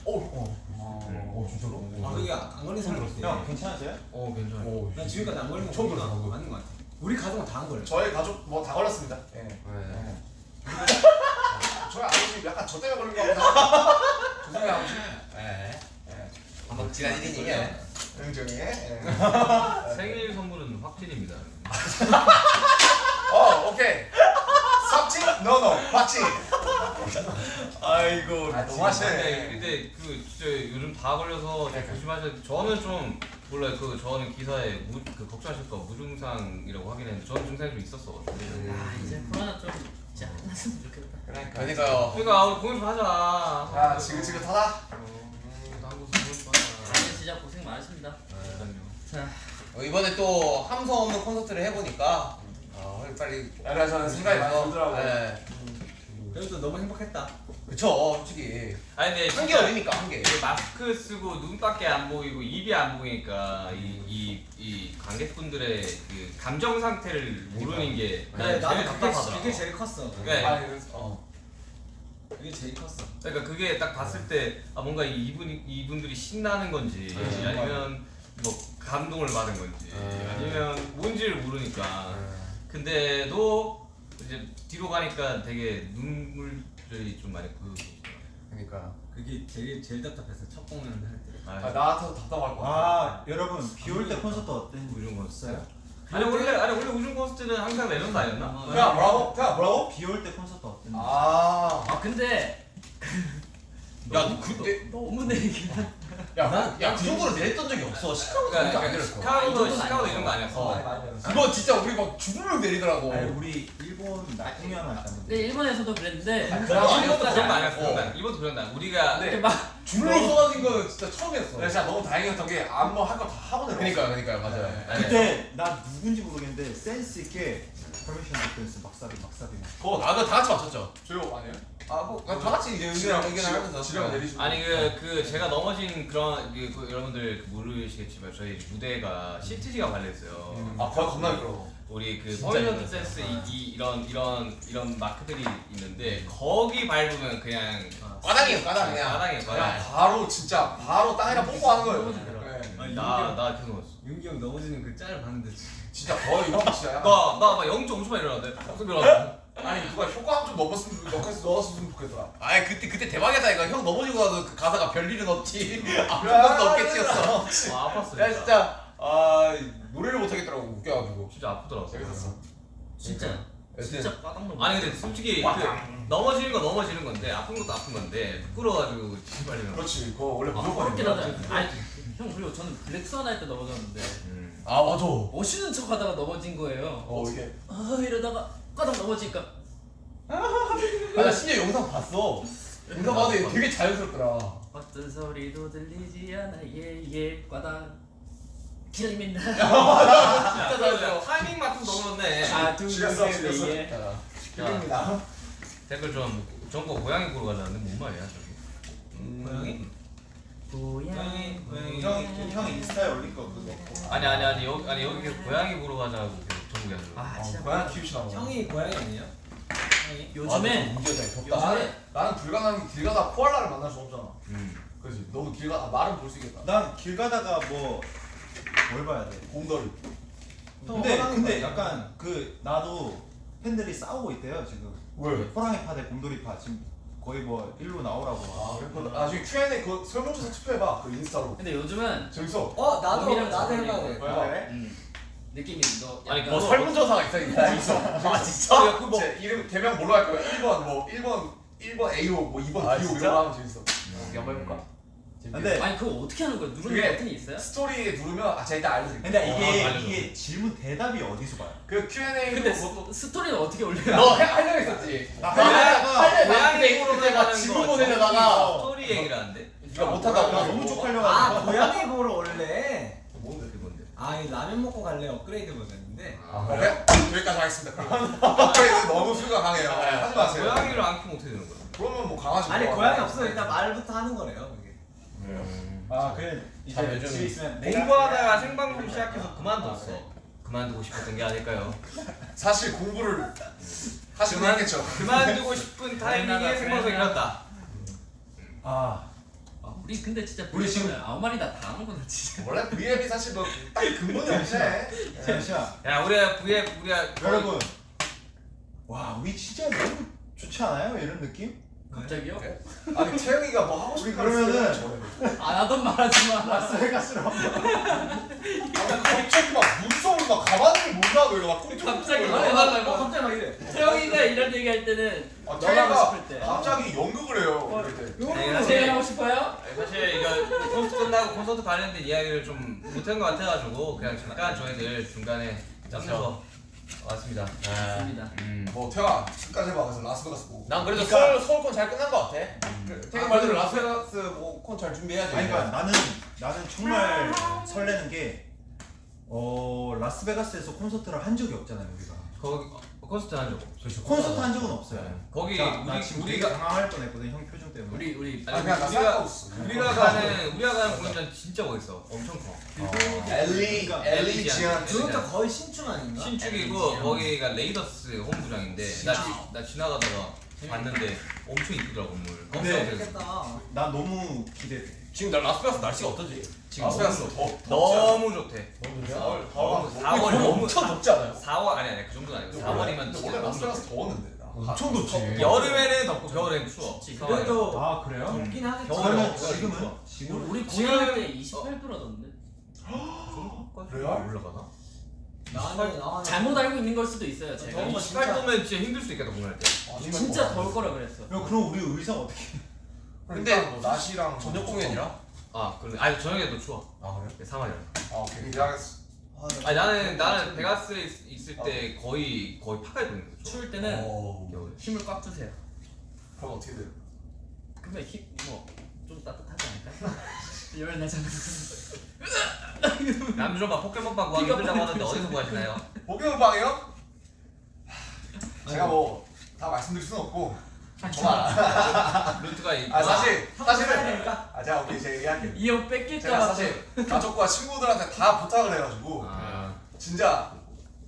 어 진짜로? 아, 그게 안 걸린 사람 형. 괜찮으세요? 어 괜찮아. 오. 난 지금까지 안 걸린 거 처음 그거. 맞는 것 같아. 우리 가족은 다 안 걸려. 저희 가족 뭐 다 걸렸습니다. 예. 네. 저희 아버지 약간 저 때문에 걸린 거 같아. 죄송해요 아버지. 네. 예. 한번 지난 일이니 이게. 긍정해. 예. 생일 선물은 확진입니다. 어 오케이. 삽질 노노 확진. 아이고. 아 너무 하시네. 근데 그 진짜 요즘 다 걸려서 좀 조심하셔야 돼. 저는 좀 몰라요. 그 저는 기사에 무, 그 걱정하실까 봐 무증상이라고 하긴 했는데 저는 증상이 좀 있었어. 아, 이제 코로나 좀 이제 안 났으면 좋겠다. 그러니까. 그러니까요. 그러니까 우리 공연 좀 하자. 야 지긋지긋하다. 다들 진짜 고생 많으십니다. 자, 어, 이번에 또 함성 없는 콘서트를 해보니까 아, 빨리 야, 저는 생각이 많이 들더라고요. 네. 그래도 너무 행복했다. 그쵸 솔직히 아니 근데 한 개 진짜 어리니까 한 개 이게 마스크 쓰고 눈밖에 안 보이고 입이 안 보이니까 이 이 이 관객분들의 그 감정 상태를 모르는 게 네, 제일 나도 그게, 답답하더라고. 그게 제일 컸어. 네. 아니 그래서 어. 그게 제일 컸어. 그러니까 그게 딱 봤을 때 아 뭔가 이분 이분들이 신나는 건지 네, 아니면 뭐 감동을 받은 건지 네. 아니면 뭔지를 모르니까 근데도 이제 뒤로 가니까 되게 눈물들이 좀 많이 보여지더라고요. 그러니까 그게 제일 제일 답답했어. 첫 공연 할 때. 아, 아, 나 같아서 답답할 것 같아. 아 여러분 비 올 때 콘서트 어때? 우중 콘서트. 없어요? 아니 원래 아니 원래 우중 콘서트는 항상 레전드 아니었나? 야 뭐라고? 야 뭐라고? 비 올 때 콘서트 어땠는데? 아. 아 근데 야너 그때 너무 내긴 한 야야그 정도로 내렸던 적이 없어 시카고도 그렇게 안 그러니까 내렸어 시카고도 아니었어. 이런 거 아니었어. 그거 진짜 우리 막 죽으면 내리더라고 아니 우리 일본 나 공연 했다는데 근데 일본에서도 그랬는데 아, 그거까지 그런 거안 아니었어. 어. 그런 거 이것도 그런 거. 우리가 네. 막 줄로 쏟아진 거는 진짜 처음이었어 내가 진짜 너무 다행이었던 게 아무 할거다 하고 내려왔어. 그러니까 그러니까 맞아요 네. 아니, 그때 나 누군지 모르겠는데 센스 있게 퍼미션 디펜스 막사비 막사비 그거 아 그거 다 같이 맞췄죠 조용 아니에요? 아 뭐 다 같이 이제 의견 의견하면서 지령 내리시고. 아니 그 그 제가 넘어진 그런 그, 그 여러분들 그 모르시겠지만 저희 무대가 시트지가 발렸어요. 아 거의 겁나 미끄러. 우리 그 퍼미션. 센스 이, 이 이런 이런 이런 마크들이 있는데 거기 밟으면 그냥 과당이에요 과당 그냥 바닥에 그냥 바닥에. 바로 진짜 바로 땅에다 뽀뽀하는 거예요. 네. 아니, 나나 계속 넣었어. 윤기 형 넘어지는 그 짤을 봤는데 진짜 거의 형 진짜 약간 나나막 0.5초만 일어났는데 계속 일어났어. 아니 누가 효과음 좀 넣었으면 넣었으면 넣었으면 좋겠더라. 아이 그때 그때 대박이다 이거 형 넘어지고 나서 그 가사가 별일은 없지 아픈 야, 것도 없겠지였어 아 아팠어. 야 진짜 아 노래를 못 하겠더라고 웃겨가지고 진짜 아프더라고. 재밌었어. 진짜 진짜 넘어 아니 근데 솔직히 그 넘어지는 건 넘어지는 건데 아픈 것도 아픈 건데 부끄러워가지고 씨발이면. 그렇지. 그거 원래 아, 무조건 그렇긴 하다. 아니 형 그리고 저는 블랙스완 할 때 넘어졌는데 음. 아 맞아. 멋있는 척 하다가 넘어진 거예요. 어 이게. 아 이러다가 까닥 넘어지니까. 아나 심지어 영상 봤어. 영상 봤는데 되게 자연스럽더라. 어떤 소리도 들리지 않아. 예예 과당 길 입니다 진짜 나 타이밍 맞춰 넘어졌네. 아 지렸어, 지렸어. 두개예 기입니다 댓글 좀 전거 고양이 보러 가려는데 뭔 말이야 저기? 고양이? 고양이 고양이 형, 형 인스타에 올릴 거 그거 아니 아니 아니 여기 아니 여기 계속 고양이 보러 가자고 계속 전국에 하는 거. 아 진짜 고양 키우시나 봐. 형이 고양이 아니에요? 형이? 요즘에 나는 나는 불가능한 게길 가다 코알라를 만날 수 없잖아. 음. 그렇지. 너도 길 가다 말은 볼 수 있겠다. 난 길 가다가 뭐 뭘 봐야 돼? 곰돌이. 근데 호랑이 근데. 약간 그 나도 팬들이 싸우고 있대요 지금 왜? 호랑이 파 대 곰돌이 파 지금 거의 뭐 일로 나오라고 아 그래? 나중에 Q&A 그 설문조사 투표해봐. 그 인스타로. 근데 요즘은 재밌어. 어 나도 나도 자세히 해봐. 이거. 해봐. 음, 느낌이 너 아니, 뭐 설문조사가 있어 있어 아 진짜? 아, 그뭐 이름 개명 뭘로 할까요? 1번 뭐 1번 1번 AO 뭐 2번 아, BO 진짜? 이런 거 하면 재밌어. 한번 해볼까? 근데 아니 그거 어떻게 하는 거야 누르는 버튼이 있어요? 스토리에 누르면 아 제가 일단 알려드릴게요. 근데 어, 이게 알려줘. 이게 질문 대답이 어디서 봐요? 그 Q&A 근데 스, 스토리는 어떻게 올려요? 너 해- 하려고 했었지? 나 하려다가 고양이 막 질문 거 보내려다가 스토리 얘기를 하는데. 네가 못한다고 나 너무 쪽팔려가지고 아 고양이 보러 올래. 뭔데? 그게 뭔데? 아이 라면 먹고 갈래 업그레이드 버전인데. 아 그래? 여기까지 하겠습니다. 업그레이드 너무 수가 강해요. 하지 마세요. 고양이를 안 키면 어떻게 되는 거야? 그러면 뭐 강아지. 아니 뭐 고양이. 없어 일단 말부터 하는 거래요 그게. 아 그래 참 이제 요즘 집에 있으면 내가 공부하다가 생방송 시작해서 그만뒀어. 그만두고 싶었던 게 아닐까요? 사실 공부를 하시긴 했겠죠. 그만두고 싶은 타이밍에 생방송이 일어났다. 아 아, 우리 근데 진짜 우리 지금- 우리 아무 말이나 다 하는구나 진짜 원래 V앱이 사실 뭐 딱 근본이 없네. 잠시만 야 우리가 부에 우리가 여러분 와 우리 진짜 너무 좋지 않아요? 이런 느낌? 갑자기요? 아니 태영이가 뭐 하고 싶은 거 그러면은- 안 하던 말 하지 마 라스베가스로 아니 갑자기 막 무서운 막 가만히 못 놔도 이거 막 꽁꽁 갑자기 막 어. 어 갑자기 막 이래. 태영이가 이런 얘기 할 때는 아, 태영이가 하고 싶을 때 갑자기 연극을 해요. 때. 내가 제일 하고 싶어요? 사실 이거 콘서트 끝나고 콘서트 관련된 이야기를 좀 못한 것 같아가지고 그냥 잠깐 저희들 중간에 짬내서 맞습니다. 음. 뭐 태영아 끝까지 해봐. 그래서 라스베가스 보고. 난 그래도 그러니까- 서울 서울 콘 잘 끝난 것 같아. 그, 태국 말대로 라스베가스 뭐 콘 잘 준비해야지 아니 그러니까 나는 나는 정말 설레는 게 어, 라스베가스에서 콘서트를 한 적이 없잖아요 우리가. 거기 콘서트 한 적 없어. 콘서트 한 적은 없어요. 거기 자, 나 우리 지금 우리가 되게 당황할 뻔했거든 형 표정 때문에. 우리 우리 아 그냥 나 우리가- 상관없어 우리가 가는 우리가 가는 공연장 진짜 멋있어. 엄청 커. Alle 그러니까 Allegiant 그것도 거의 신축 아닌가? 신축이고 거기가 레이더스 홈구장인데 나, 지- 나 지나가다가 봤는데 엄청 이쁘더라 건물. 근데 깜짝 놀랐어. 좋겠다. 난 너무 기대돼. 지금 나 라스베가스 날씨가 어떠지? 지금 라스베가스 너무, 더 너무 좋대. 너무 좋냐? 더울 너무 더워 4월 거의 너무 엄청 덥지 않아요? 4월 아니 아니 그 정도는 아니고 4월이면 근데 진짜 원래 라스베가스. 더웠는데 나 엄청 덥지. 여름에는 덥고 겨울에는 추워. 그래도 아 그래요? 덥긴 하겠지. 겨울에 지금은. 지금 우리 공연할 때 28도라던데. 그래요? 올라가나? 나는 나 잘못 알고 있는 걸 수도 있어요. 제가. 더운 거 28도면 진짜 힘들 수 있겠다 공연할 때. 아니면 진짜 뭐- 더울 거라 그랬어. 야, 그럼 우리 의상 어떻게? 근데 근데 뭐 낮이랑 저녁 공연이라? 아 그런데 아니 저녁에도 추워. 아 그래? 네, 3월이라. 아 오케이 이해하겠어 아, 나 아니 나는 나는 베가스에 있- 있을 때 거의 거의 파카 입고 있는 거. 추울 때는 어 겨울. 힘을 꽉 주세요. 그럼 어떻게 돼요? 그러면 힘뭐좀 따뜻하지 않을까? 열 나잖아. 남준호가 포켓몬빵 구하기 힘들다고 하는데 어디서 구하시나요? 목욕방이요? 제가 뭐 다 말씀드릴 수는 없고 저만 루트가 이아 사실 사실은. 아 제가 오케이 제가 얘기할게요 이형 제가 뺏길까봐 사실 가족과 친구들한테 다 부탁을 해가지고 아, 진짜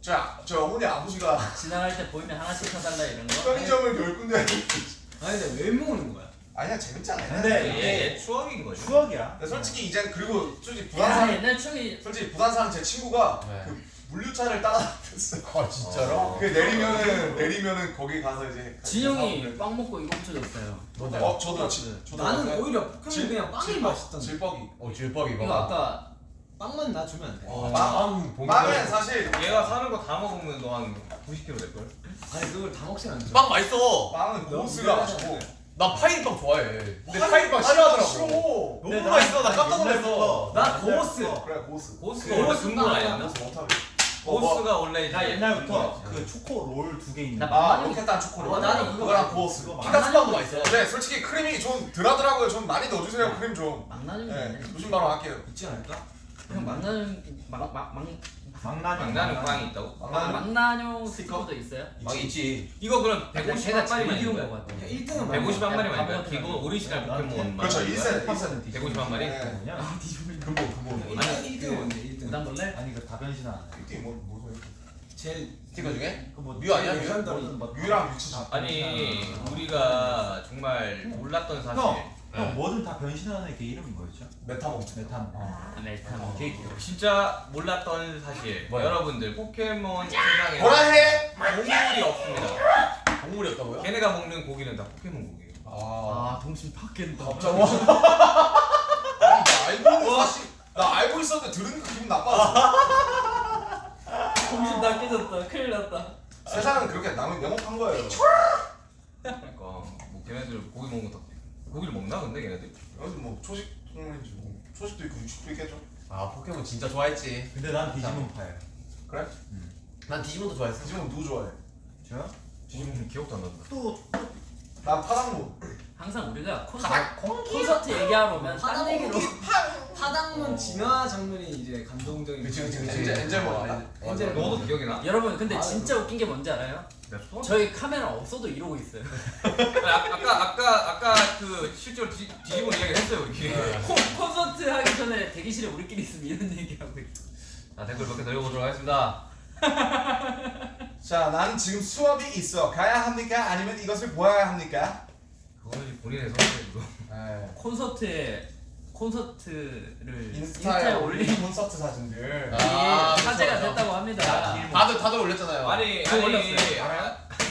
저, 저 어머니 아버지가 지나갈 때 보이면 하나씩 사달라 이런 거. 편의점을 열 군데 아니 근데 왜 모으는 거야? 아니야 재밌잖아요 근데 얘, 이게 얘 추억인 거지. 추억이야. 근데 솔직히 이제 그리고 솔직히 야 부산 사는 옛날 추억이 솔직히 부산 사는 제 친구가 네. 그 물류차를 따라다녔어요 아 진짜로? 그 내리면은 내리면은 거기 가서 이제 진영이 빵 먹고 이거 훔쳐줬어요. 어 저도 지, 저도 나는 약간 오히려 포켓몬 질- 그냥 빵이 질뻑- 맛있던데. 질뻑이 어 질뻑이 이거 봐봐. 아까 빵만 나 주면 안 돼? 어, 빵- 빵 보면 빵은 사실 얘가 사는 거 다 먹으면 너 한 90kg 될 걸. 아니 그걸 다 먹진 않죠. 빵 맛있어. 빵은 고수가. 맛있고 나 파인빵 좋아해. 근데 파인빵 파인빵 싫어하더라고. 싫어하더라고. 싫어. 너무 맛있어. 나 깜짝 놀랐어. 나 고스. 그래 고수 고스가 원래 근본 아니었나? 고스가 원래 나 옛날부터 그 초코 롤 두 개 있는. 아 빵이- 로켓단 초콜릿 어, 나는 그거 그거랑 고스 그거 피카스빵도 맛있어. 네 솔직히 크림이 좀 덜하더라고요 좀 많이 넣어주세요 크림 좀 망나뇽이 네. 조심 바로 할게요 있지 않을까? 형 망나뇽 망망 망나뇽. 망나는 빵이 있다고? 망나뇽 망나뇽 스티커도 있어요? 막 있지. 이거 그럼 150 걔가 한 제일 마리만 이기는 있는 거 거야? 같아. 1등은 150한 마리만 야, 있는 거야? 기본 오리지널 난 포켓몬 그렇죠 말하는 거야? 1세 1세 150한 마리? 네. 뭐냐? 근본 근본 아니 1등은 뭔데 1등? 부담 볼래? 아니 그 다 변신하는. 이게 뭐 뭐죠 제일 스티커 중에? 그뭐 뮤 아니야, 뮤? 뮤랑 뮤치 아니 우리가 정말 몰랐던 사실 형, 형 뭐든 다 변신하는 게 이름이 뭐였죠? 메타몬 메탄. 아, 멜탄. 케이크. 진짜 몰랐던 사실 뭐야? 여러분들 포켓몬 세상에 뭐라 해? 동물이 없습니다 동물이었다고요? 걔네가 먹는 고기는 다 포켓몬 고기예요 아. 아 동심 바뀐다. 갑자기 아니 나 알고 있는 사실 나 알고 있었는데 들으니까 기분 나빠졌어 동심 다 깨졌다. 큰일 났다. 세상은 그렇게 남은 영업한 거예요 그러니까 뭐 걔네들 고기 먹는 거다 고기를 먹나 근데 걔네들? 여기 뭐 초식 동물인지 뭐 초식도 있고 육식도 있겠죠 아 포켓몬 진짜 좋아했지. 근데 난 디지몬파야. 그래? 난 디지몬도 좋아했어. 디지몬 누구 좋아해? 저요? 지금 기억도 안 난다 또난 파당몬 항상 우리가 콘서트, 콘서트 얘기하러 오면 딴 파당 얘기로 파당문 진화 장면이 이제 감동적인. 그치, 그치, 그치. 엔젤. 아, 엔젤 너도 기억이 나? 여러분 근데 아, 진짜 웃긴 게 뭔지 알아요? 초등 저희 카메라 없어도 이러고 있어요. 아, 아까 아까 아까 그 실제로 디, 뒤집은 이야기 했어요 우리. 콘, 콘서트 하기 전에 대기실에 우리끼리 있으면 이런 얘기하고 있어. 자 댓글 몇 개 더 읽어보도록 하겠습니다. 자 나는 지금 수업이 있어 가야 합니까? 아니면 이것을 보아야 합니까? 그거는 본인의 선택이고. 네. 콘서트에 콘서트를 인스타에 올린 콘서트 사진들 아, 화제가 그쵸, 그쵸. 됐다고 합니다. 다들 다들 올렸잖아요. 아니 저 아니 올렸어요. 알아요?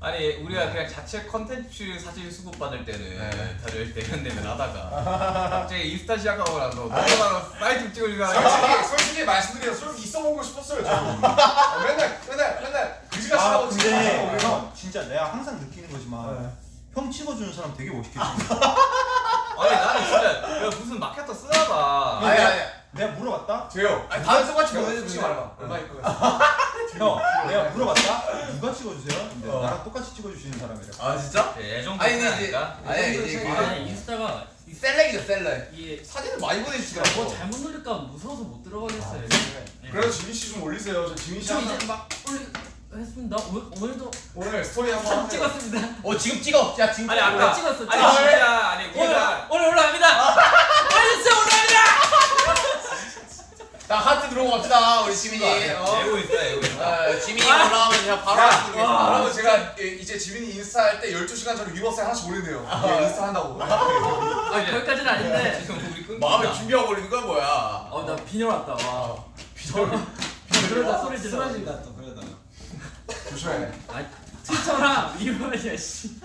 아니 우리가 그냥 자체 컨텐츠 사진 수급 받을 때는 네. 다들 대면대면 하다가 갑자기 인스타 시작하고 나서 너무나 사이트 찍으려고 솔직히 솔직히 말씀드려 솔직히 있어 보고 싶었어요 저 어, 맨날 맨날 맨날 그지같이 아 하고 근데 진짜 내가 항상 느끼는 거지만 형 찍어주는 사람 되게 멋있게 찍어. 아니 나는 진짜 야, 무슨 마케터 쓰나봐 아니 아니 내가 물어봤다. 제요 아니 보내주는 솔직히 거야. 말해봐 얼마 입고 형 내가 물어봤다. 누가 찍어주세요? 근데 나랑 똑같이 찍어주시는 사람이래. 아 진짜? 아니 근데 이제 아닐까? 아니 이제 그 아니 인스타가 셀렉이죠 셀렉. 이게 사진을 많이 뭐 보내주시더라고. 잘못 누를까 무서워서 못 들어가겠어요. 그래서 지민 씨 좀 올리세요 저 지민 씨저 항상 이제 막 올리 했습니다. 오늘, 오늘 도 오늘 스토리 한번 하세요. 찍었습니다. 어 지금 찍어. 야 지금 아니. 아까 찍었어, 아니 찍었어. 진짜 아니 오늘 오늘 올라갑니다. 오늘 진짜 올라갑니다. 나 하트 들어오고 갑시다 우리 지민이. 어. 애고 있다 애고 있다 어, 지민이 올라가면 그냥 바로 야, 하트 들어오겠습니다. 여러분 제가 예, 이제 지민이 인스타 할 때 12시간 전에 위버스에 하나씩 올린대요. 예, 인스타 한다고. 아 거기까지는 아닌데. 지금 우리 끊 마음에 준비하고 올리는 건 뭐야? 어나 빈혈 왔다. 와. 그러다 소리 질러. 쓰러진다 또. 조심해. 아 트위터랑 이거야 씨.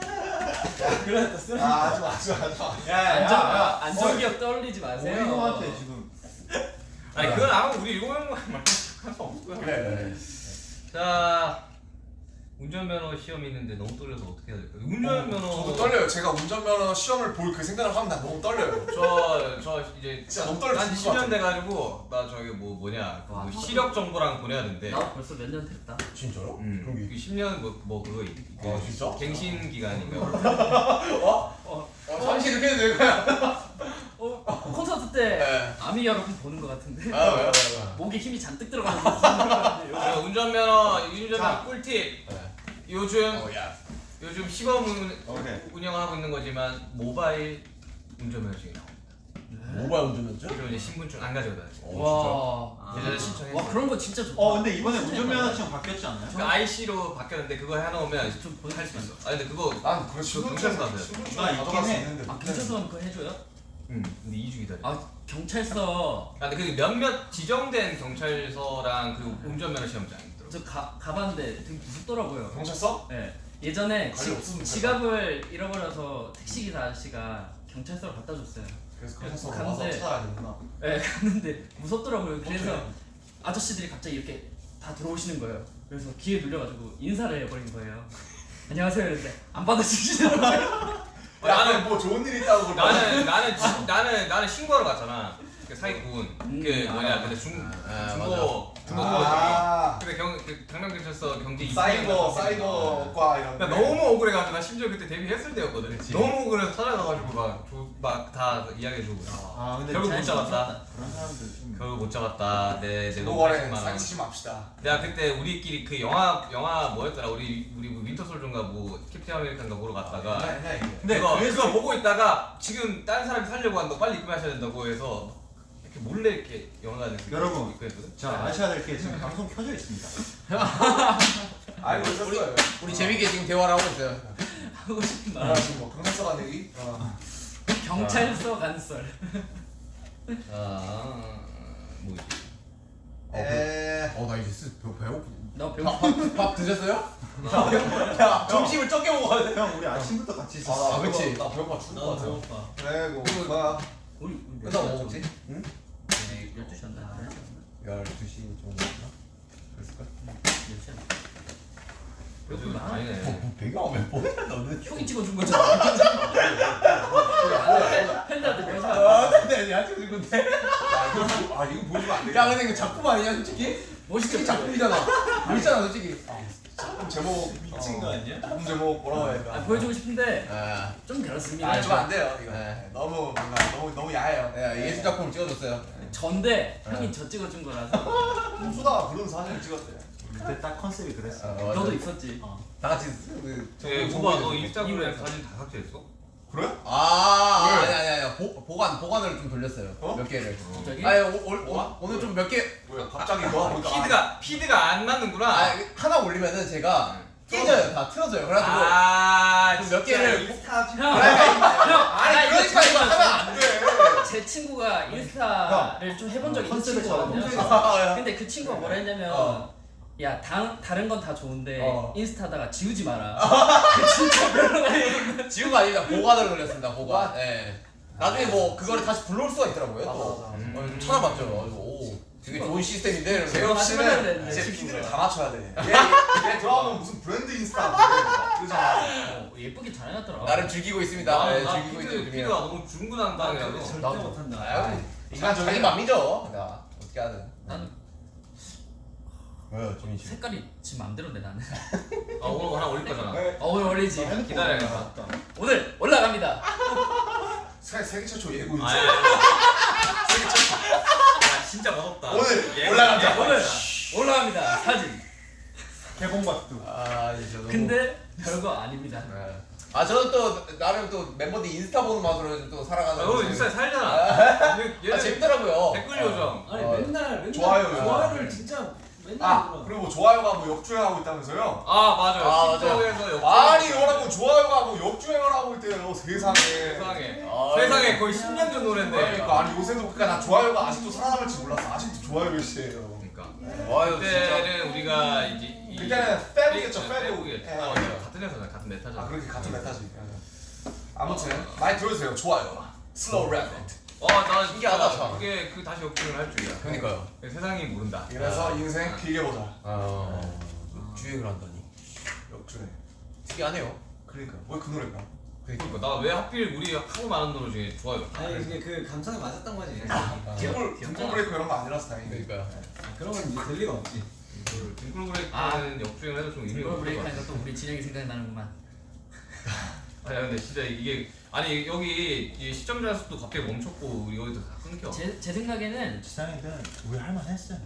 그러다 쓰러진다. 아, 하지 마, 하지 마, 하지 마. 안전 야야야. 안전 기억 떠올리지 마세요. 우리 형한테 지금 아니 그건 아마 우리 일곱 명만 말할 수 없고요 그래. 자 운전면허 시험 있는데 너무 떨려서 어떻게 해야 될까요? 운전면허 저도 떨려요. 제가 운전면허 시험을 볼 그 생각을 하면 나 너무 떨려요. 저, 저 이제 진짜 너무 떨려 죽을 것 10년 돼가지고 나 저기 뭐 뭐냐 그 와, 시력 정보랑 보내야 된대 나 벌써 몇 년 됐다. 진짜로? 음, 게그 10년 뭐, 뭐 그거 있- 그 아, 진짜? 갱신 기간인가 어, 잠시 이렇게 해도 될 거야. 어 콘서트 때 네. 아미 여러분 보는 것 같은데. 아 왜요? 왜요? 목에 힘이 잔뜩 들어가는 거 같은데. 그래서 운전면허 운전면허 꿀팁 네. 요즘 어, 야. 요즘 시범 운. 운영하고 있는 거지만 모바일 운전면허증이 나옵니다 모바일 운전면허죠? 그리고 이제 신분증 안 가져다 어, 와. 예전에 신청했어 와 그런 거 진짜 좋다. 어 근데 이번에 운전면허증 바뀌었지 않나요? 그 IC로 바뀌었는데 그거 해놓으면 좀할수 있어 아 근데 그거 난 그런 신분증 경찰서 가져갈 수 있긴 해. 있는데. 아 경찰서는 그거 해줘요? 응 근데 2주 기다려 아 경찰서 아, 근데 그 몇몇 지정된 경찰서랑 그 운전면허 시험장 있더라고. 저 가, 가봤는데 되게 무섭더라고요. 경찰서? 네. 예전에 지, 지갑을 잃어버려서 택시기사 아저씨가 경찰서로 갖다 줬어요. 그래서 경찰서 와서 찾아야 되구나. 네, 갔는데 무섭더라고요. 그래서 어떡해. 아저씨들이 갑자기 이렇게 다 들어오시는 거예요. 그래서 귀에 눌려가지고 인사를 해버린 거예요. 안녕하세요 이랬는데 안 받아주시더라고요. 야, 나는 뭐 좋은 일 있다고. 나는 나는 지- 나는 나는 신고하러 갔잖아. 그 사기꾼 음, 그 아. 뭐냐 근데 중 아, 중고 중고 아, 근데 경 그 강남경찰서 경제 사이버 이수장 사이버과 이런. 나 너무 억울해가지고 나 심지어 그때 데뷔했을 때였거든. 너무 억울해서 찾아가가지고 막막다 이야기해주고. 아 근데 결국 못잘 잡았다. 그런 사람들 좀 결국 못 잡았다. 내내 너돈 거래 80만 원. 사기치지 맙시다. 내가 그때 우리끼리 그 영화 영화 뭐였더라 우리 우리 뭐 윈터 솔전가 뭐 캡틴 아메리칸가 보러 갔다가 아니야 이게. 근데 그거, 그거 보고 있다가 지금 다른 사람이 살려고 한다고 빨리 입금하셔야 된다고 해서 몰래 이렇게 영화관에 여러분. 자 아셔야 될 게 지금 방송 켜져 있습니다. 알고 있었어요. 우리 재밌게 지금 대화를 하고 있어요. 하고 싶은 아 말. 지금 뭐 경찰서 간 얘기? 경찰서 간썰. 아 뭐지? 에. 어나 이제 쓰 배, 배고프. 나 밥, 배고파. 밥, 밥 드셨어요? 야 점심을 적게 먹어야 돼. 형 우리 아침부터 같이 있었어. 아, 그치. 나 배고파 죽을 것나 같아. 배고파. 그래 뭐 뭐야. 우리 우리 끝나고 뭐 먹지? 12시였나? 12시 정도였나? 그랬을까? 몇 시야? 요즘. 아니네. 배가 왜 뭐야 너는? 형이 찍어준 거잖아. 팬들한테 마. 아 근데 야 지금 근데 야 이거 보- 아 이거 보여주면 안 돼. 야 근데 이거 작품 아니냐 솔직히? 멋있게 작품이잖아 멋있잖아 솔직히 작품 제목 미친 거 아니야? 작품 제목 뭐라고 해야 아, 되나? 보여주고 싶은데 아, 좀 그렇습니다. 아 이거 안 돼요 이거. 네. 너무 뭔가 너무 너무 야해요. 야 예술 작품을 찍어줬어요 전데 형이 저 찍어준 거라서 홍수다가 부른 사진을 찍었대. 그때 딱 컨셉이 그랬어. 아, 맞아. 너도 있었지. 다 같이 그 예, 정보- 오빠 너 인스타그램 사진 다 삭제했어? 그래? 아 왜? 아니 아니 아니 보, 보관 보관을 좀 돌렸어요 어? 몇 개를 갑자기? 아니 오, 오, 오, 오늘 좀 몇 개 왜 갑자기 너 보니까 피드가 피드가 안 맞는구나. 아, 하나 올리면은 제가 깨져요 다 틀어져요 그래가지고 아, 좀몇 개를 인스타 형, 형, 나 아니 그러니까 이거 하면. 안 돼. 제 친구가 인스타를 좀 해본 적이 있는 컨셉을 친구거든요. 잡아보세요. 근데 그 친구가 뭐라 했냐면 어. 야 다, 다른 건 다 좋은데 어. 인스타다가 지우지 마라. 그 진짜 별로가 지우가 아닙니다 보관을 돌렸습니다 보관 예 나중에 뭐 그거를 다시 불러올 수가 있더라고요 맞아, 또 맞아. 어, 좀 찾아봤죠 오 되게 좋은 시스템인데 안 씨는 되는데, 이제. 피드를 다 맞춰야 돼. 얘, 얘 들어가면 무슨 브랜드 인스타 그러잖아. 어, 예쁘게 잘 해놨더라. 나름 즐기고 있습니다 나, 예, 나 즐기고 피드, 있는 피드가 너무 중구난방이라서. 절대 나도. 못한다. 아유 인간 자기 맘이죠 어떻게 하든 나는 왜요 지민 씨 색깔이 지 맘대로인데 나는. 아 오늘 하나 올릴 거잖아. 어, 오늘 올리지. 기다려야겠다. 오늘 올라갑니다. 세, 세계 최초 예고 인스타. 아야. 야 진짜 멋없다. 오늘 얘- 올라간다. 얘- 오늘 올라갑니다. 사진. 개봉박두. 아 이제 너무. 근데 별거 아닙니다. 네. 아 저는 또 나름 또 멤버들 인스타 보는 맛으로 또 살아가는. 너 인스타에 살잖아 얘- 아 재밌더라고요. 댓글 요정 아니 어. 맨날 맨날 좋아요, 좋아요를 진짜 아. 그리고 뭐 좋아요가 뭐 역주행하고 있다면서요? 아 맞아요 아, 맞아요. 틱톡에서 역주행 아니 여러분 좋아요가 뭐 역주행을 하고 있대요 세상에. 세상에 아, 세상에 거의 10년 전 노래인데 그러니까 아니 요새도 그러니까 나 좋아요가 아직도 살아남을지 몰랐어. 아직도 좋아요 몇시에요. 그러니까 와요 진짜. 그때는 우리가 이제 이- 그때는 페북이었죠 페북. 페북이었죠. 예. 아. 같은 회사잖아 같은 메타잖아 아 그렇게 같은 메타지. 아무튼 많이 들어주세요. 좋아요. slow rap. 와나 신기하다, 참. 그게 그 다시 역주행을 할 줄이야 그러니까요. 세상이 모른다 이래서 인생 길게 보자. 아 주행을 한다니. 역주행. 특이하네요. 그러니까 왜 그 노래가? 그러니까 나 왜 하필 우리 하고 많은 노래 중에 좋아요 아니 이게 그 감성에 맞았던 거지. 딩글 딩글 브레이크 이런 거 아니라서 다행이네. 그러니까요. 아, 그런 건 이제 될 리가 없지. 딩글 브레이크는 아. 역주행을 해도 좀 의미가 없을 것 브레이크 같아 하니까 또 우리 진영이 생각이 나는구만. 아니 근데 진짜 이게 아니 여기 이 시청자 수도 갑자기 멈췄고 우리 여기도 다 끊겨 제, 제 생각에는 지상이든 우리 할만했어요.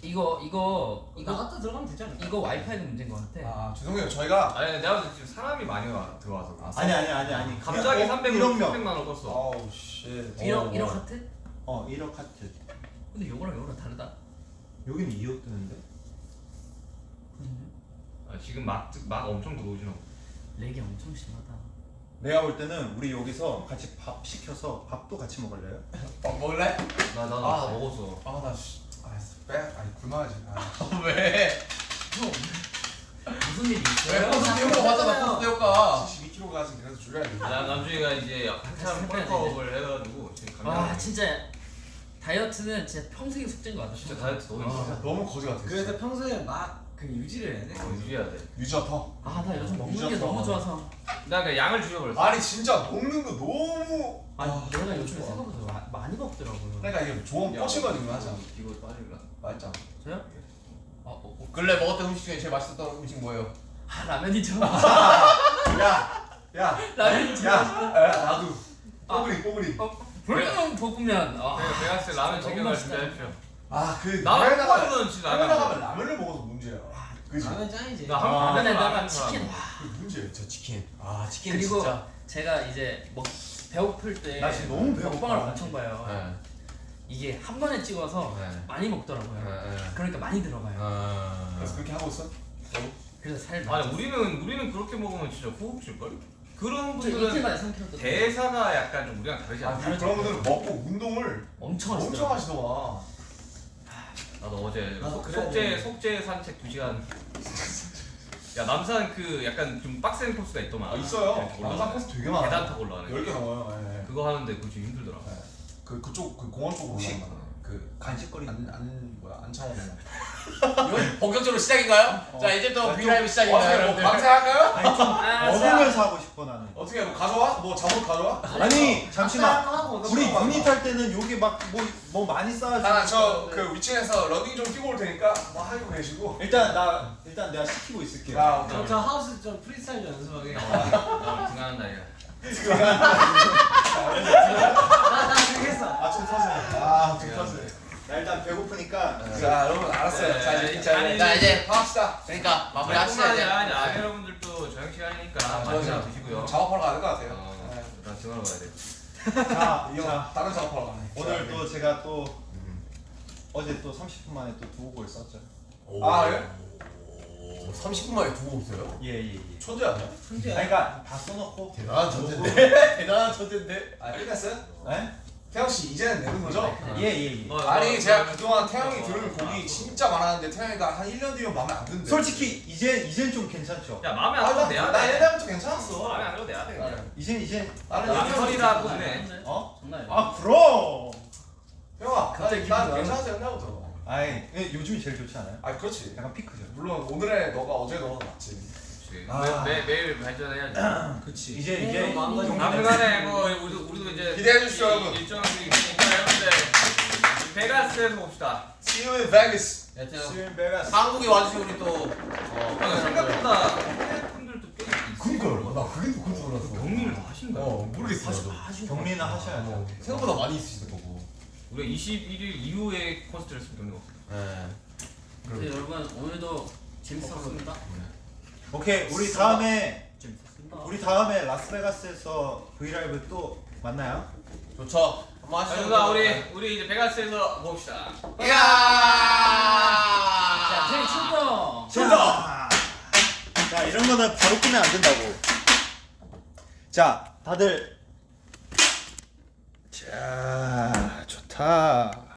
이거 이거 이거 나갔다 들어가면 되지 않을까? 이거 와이파이가 문제인 것 같아. 아 죄송해요. 저희가 아니 내가 지금 사람이 많이 와, 들어와서 그래. 아니 아니 아니 아니. 갑자기 어, 300, 1억 명. 300만 원 껐어 어우 씨. 1억 1억 하트? 어 1억 하트. 근데 요거랑 요거랑 다르다. 여기는 2억 뜨는데. 아, 지금 막, 막 엄청 들어오시나 보다 렉이 엄청 심하다. 내가 볼 때는 우리 여기서 같이 밥 시켜서 밥도 같이 먹을래요? 어 먹을래? 나, 나, 나 아. 다 먹었어 아 나 씨. 아 빼. 아니 굶어야지. 아. 왜? 무슨 일이 왜 있어요? 코스 효과 맞잖아. 코스 효과. 72kg까지 그래도 줄여야 돼. 나 남주이가 이제 한참 펄컵을 해가지고 지금 와 감량 진짜 다이어트는 진짜 평생의 숙제인 것 같아. 진짜 다이어트 너무 아, 힘들어 너무 거지 같아. 그래서 평소에 막 그 유지를 해야 돼. 어, 유지해야 돼 유지어 터. 아 나 요즘 먹는 게. 너무 좋아서. 나 그냥 양을 줄여버렸어 아니 진짜 먹는 거 너무. 아니 아, 내가 요즘에 좋아. 생각보다 마, 많이 먹더라고요. 그러니까 이게 좋은 뻗치거든요 하자. 이거 빠질라 맞죠? 저요? 어, 어, 어. 근래 먹었던 음식 중에 제일 맛있었던 음식 뭐예요? 아 라면이죠. 야, 야, 라면이죠. 야, 야, 나도. 뽀글이, 뽀글이. 어, 불닭 볶음면. 아, 내가 내가 봤을 때 라면 챙겨갈 맛있다. 준비하십시오 아, 그 나는 진짜 해외 나가면 라면 라면을 먹어서 문제야. 그지? 라면 짱이지. 나 한- 아, 라면에다가 라면 치킨. 그 문제. 저 치킨. 아 치킨 그리고 진짜. 제가 이제 먹 배고플 때 나 지금 너무 배고파. 먹방을 엄청 봐요. 네. 이게 한 번에 찍어서 네. 많이 먹더라고요. 네, 네. 그러니까 많이 들어가요. 아. 그래서 그렇게 하고 있어? 그래서 살 아니. 우리는 우리는 그렇게 먹으면 진짜 호흡 줄걸? 그런 분들은 만에 3kg 떴 대사가 약간 좀 우리랑 다르지 아, 않아? 그 그런 분들은 먹고 운동을 엄청 엄청 하시더라고요. 하시더만. 나도 어제 나도 속- 그래야 속죄 돼. 속죄 산책 2 시간. 야 남산 그 약간 좀 빡센 코스가 있더만. 아, 있어요. 올라가는. 남산 코스 되게 많아. 계단 타고 올라가는. 10개 넘어요. 예, 예. 그거 하는데 그거 좀 힘들더라. 네. 그 그쪽 그 공원 쪽으로 올라간다. 그 간식거리. 안, 안 뭐야 안창호 이건 본격적으로 시작인가요? 자 이제부터 브이라이브 시작입니다 어떻게 뭐 여러분들. 밤새 할까요? 아니 좀 아, 먹으면서 하고 싶어 나는. 어떻게 뭐 가져와? 뭐 잠옷 가져와? 아니 잠시만. 하고 우리 유닛 할 때는 여기 막뭐뭐 많이 쌓아주고. 나는 저그 위층에서 러닝 좀 뛰고 올 테니까 뭐 하고 계시고. 일단 나 일단 내가 시키고 있을게요. 나 저, 저 하우스 좀 프리스타일 좀 연습하게. 나 등하는 날이야. 나나 그랬어. 아좀 터지네. 아좀 터지네. 나 일단 배고프니까. 자 여러분 알았어요. 네, 자 이제 자, 아니, 이제 자 이제 합시다. 그러니까 마무리합시다 이제. 아니 아니 여러분들도 저녁 시간이니까 맞아. 맛있게 드시고요. 작업하러 가야 될 것 같아요. 어, 네. 나 등하러 가야 돼. 자, 이거 자 다른 작업하러 가네. 오늘 또 제가 또 어제 또 30분 만에 또 두 곡을 썼죠. 아 예? 오, 30분 만에 두곡 없어요? 예예 예. 천재 아니야? 천재야. 아니, 그러니까 다 써놓고. 대단한 천재인데. 대단한 천재인데. 아 끝났어요? 네? 태영 씨 이제는 내는 거죠? 예예 예. 어, 아니 어, 제가 어, 그동안 어, 태영이 어, 들은 어, 곡이 어. 진짜 많았는데 태영이가 한 1년 뒤면 마음에 안 든대. 솔직히 이제 이젠 좀 괜찮죠. 야 마음에 아, 안 들어도 나, 내야 나 돼. 옛날부터 괜찮았어. 마음에 안 들어도 내야 돼. 그냥. 이제 이제 나는 옛날부터 보네. 어? 아니야. 아 그럼. 형아, 갑자기 난, 괜찮았어 옛날부터. 아이 예, 요즘이 제일 좋지 않아요? 아 그렇지. 약간 피크죠. 물론 오늘의 너가 어제 너가 낫지. 그치. 아. 매, 매, 매일 발전해야지. 그치. 이제 이제 마음가짐. 아무간에 뭐 우리도 우리도 이제 기대해 주십시오, 이- 여러분. 일정이 있으니까 여러분들 베가스에서 봅시다. See you in Vegas. 한국에 와주신 우리 또 어, 어, 생각보다 해외 분들도 꽤. 그니까요. 나 그게 더 큰줄 알았어. 경리를 다 하신가요? 어 모르겠어. 경리는 하셔야죠. 생각보다 많이 있으시던 거고. 우리가 21일 이후에 콘서트를 했으면 경리가 없어요. 네. 근데 여러분 오늘도 재밌었습니다. 오케이 우리 다음에 재밌었습니다. 우리 다음에 라스베가스에서 브이라이브 또 만나요. 좋죠. 한번 자, 하시죠. 누나 우리 우리 이제 베가스에서 봅시다. 이야. 자, 테이 출동. 자, 자 이런 거는 바로 끄면 안 된다고. 자 다들 자 좋다.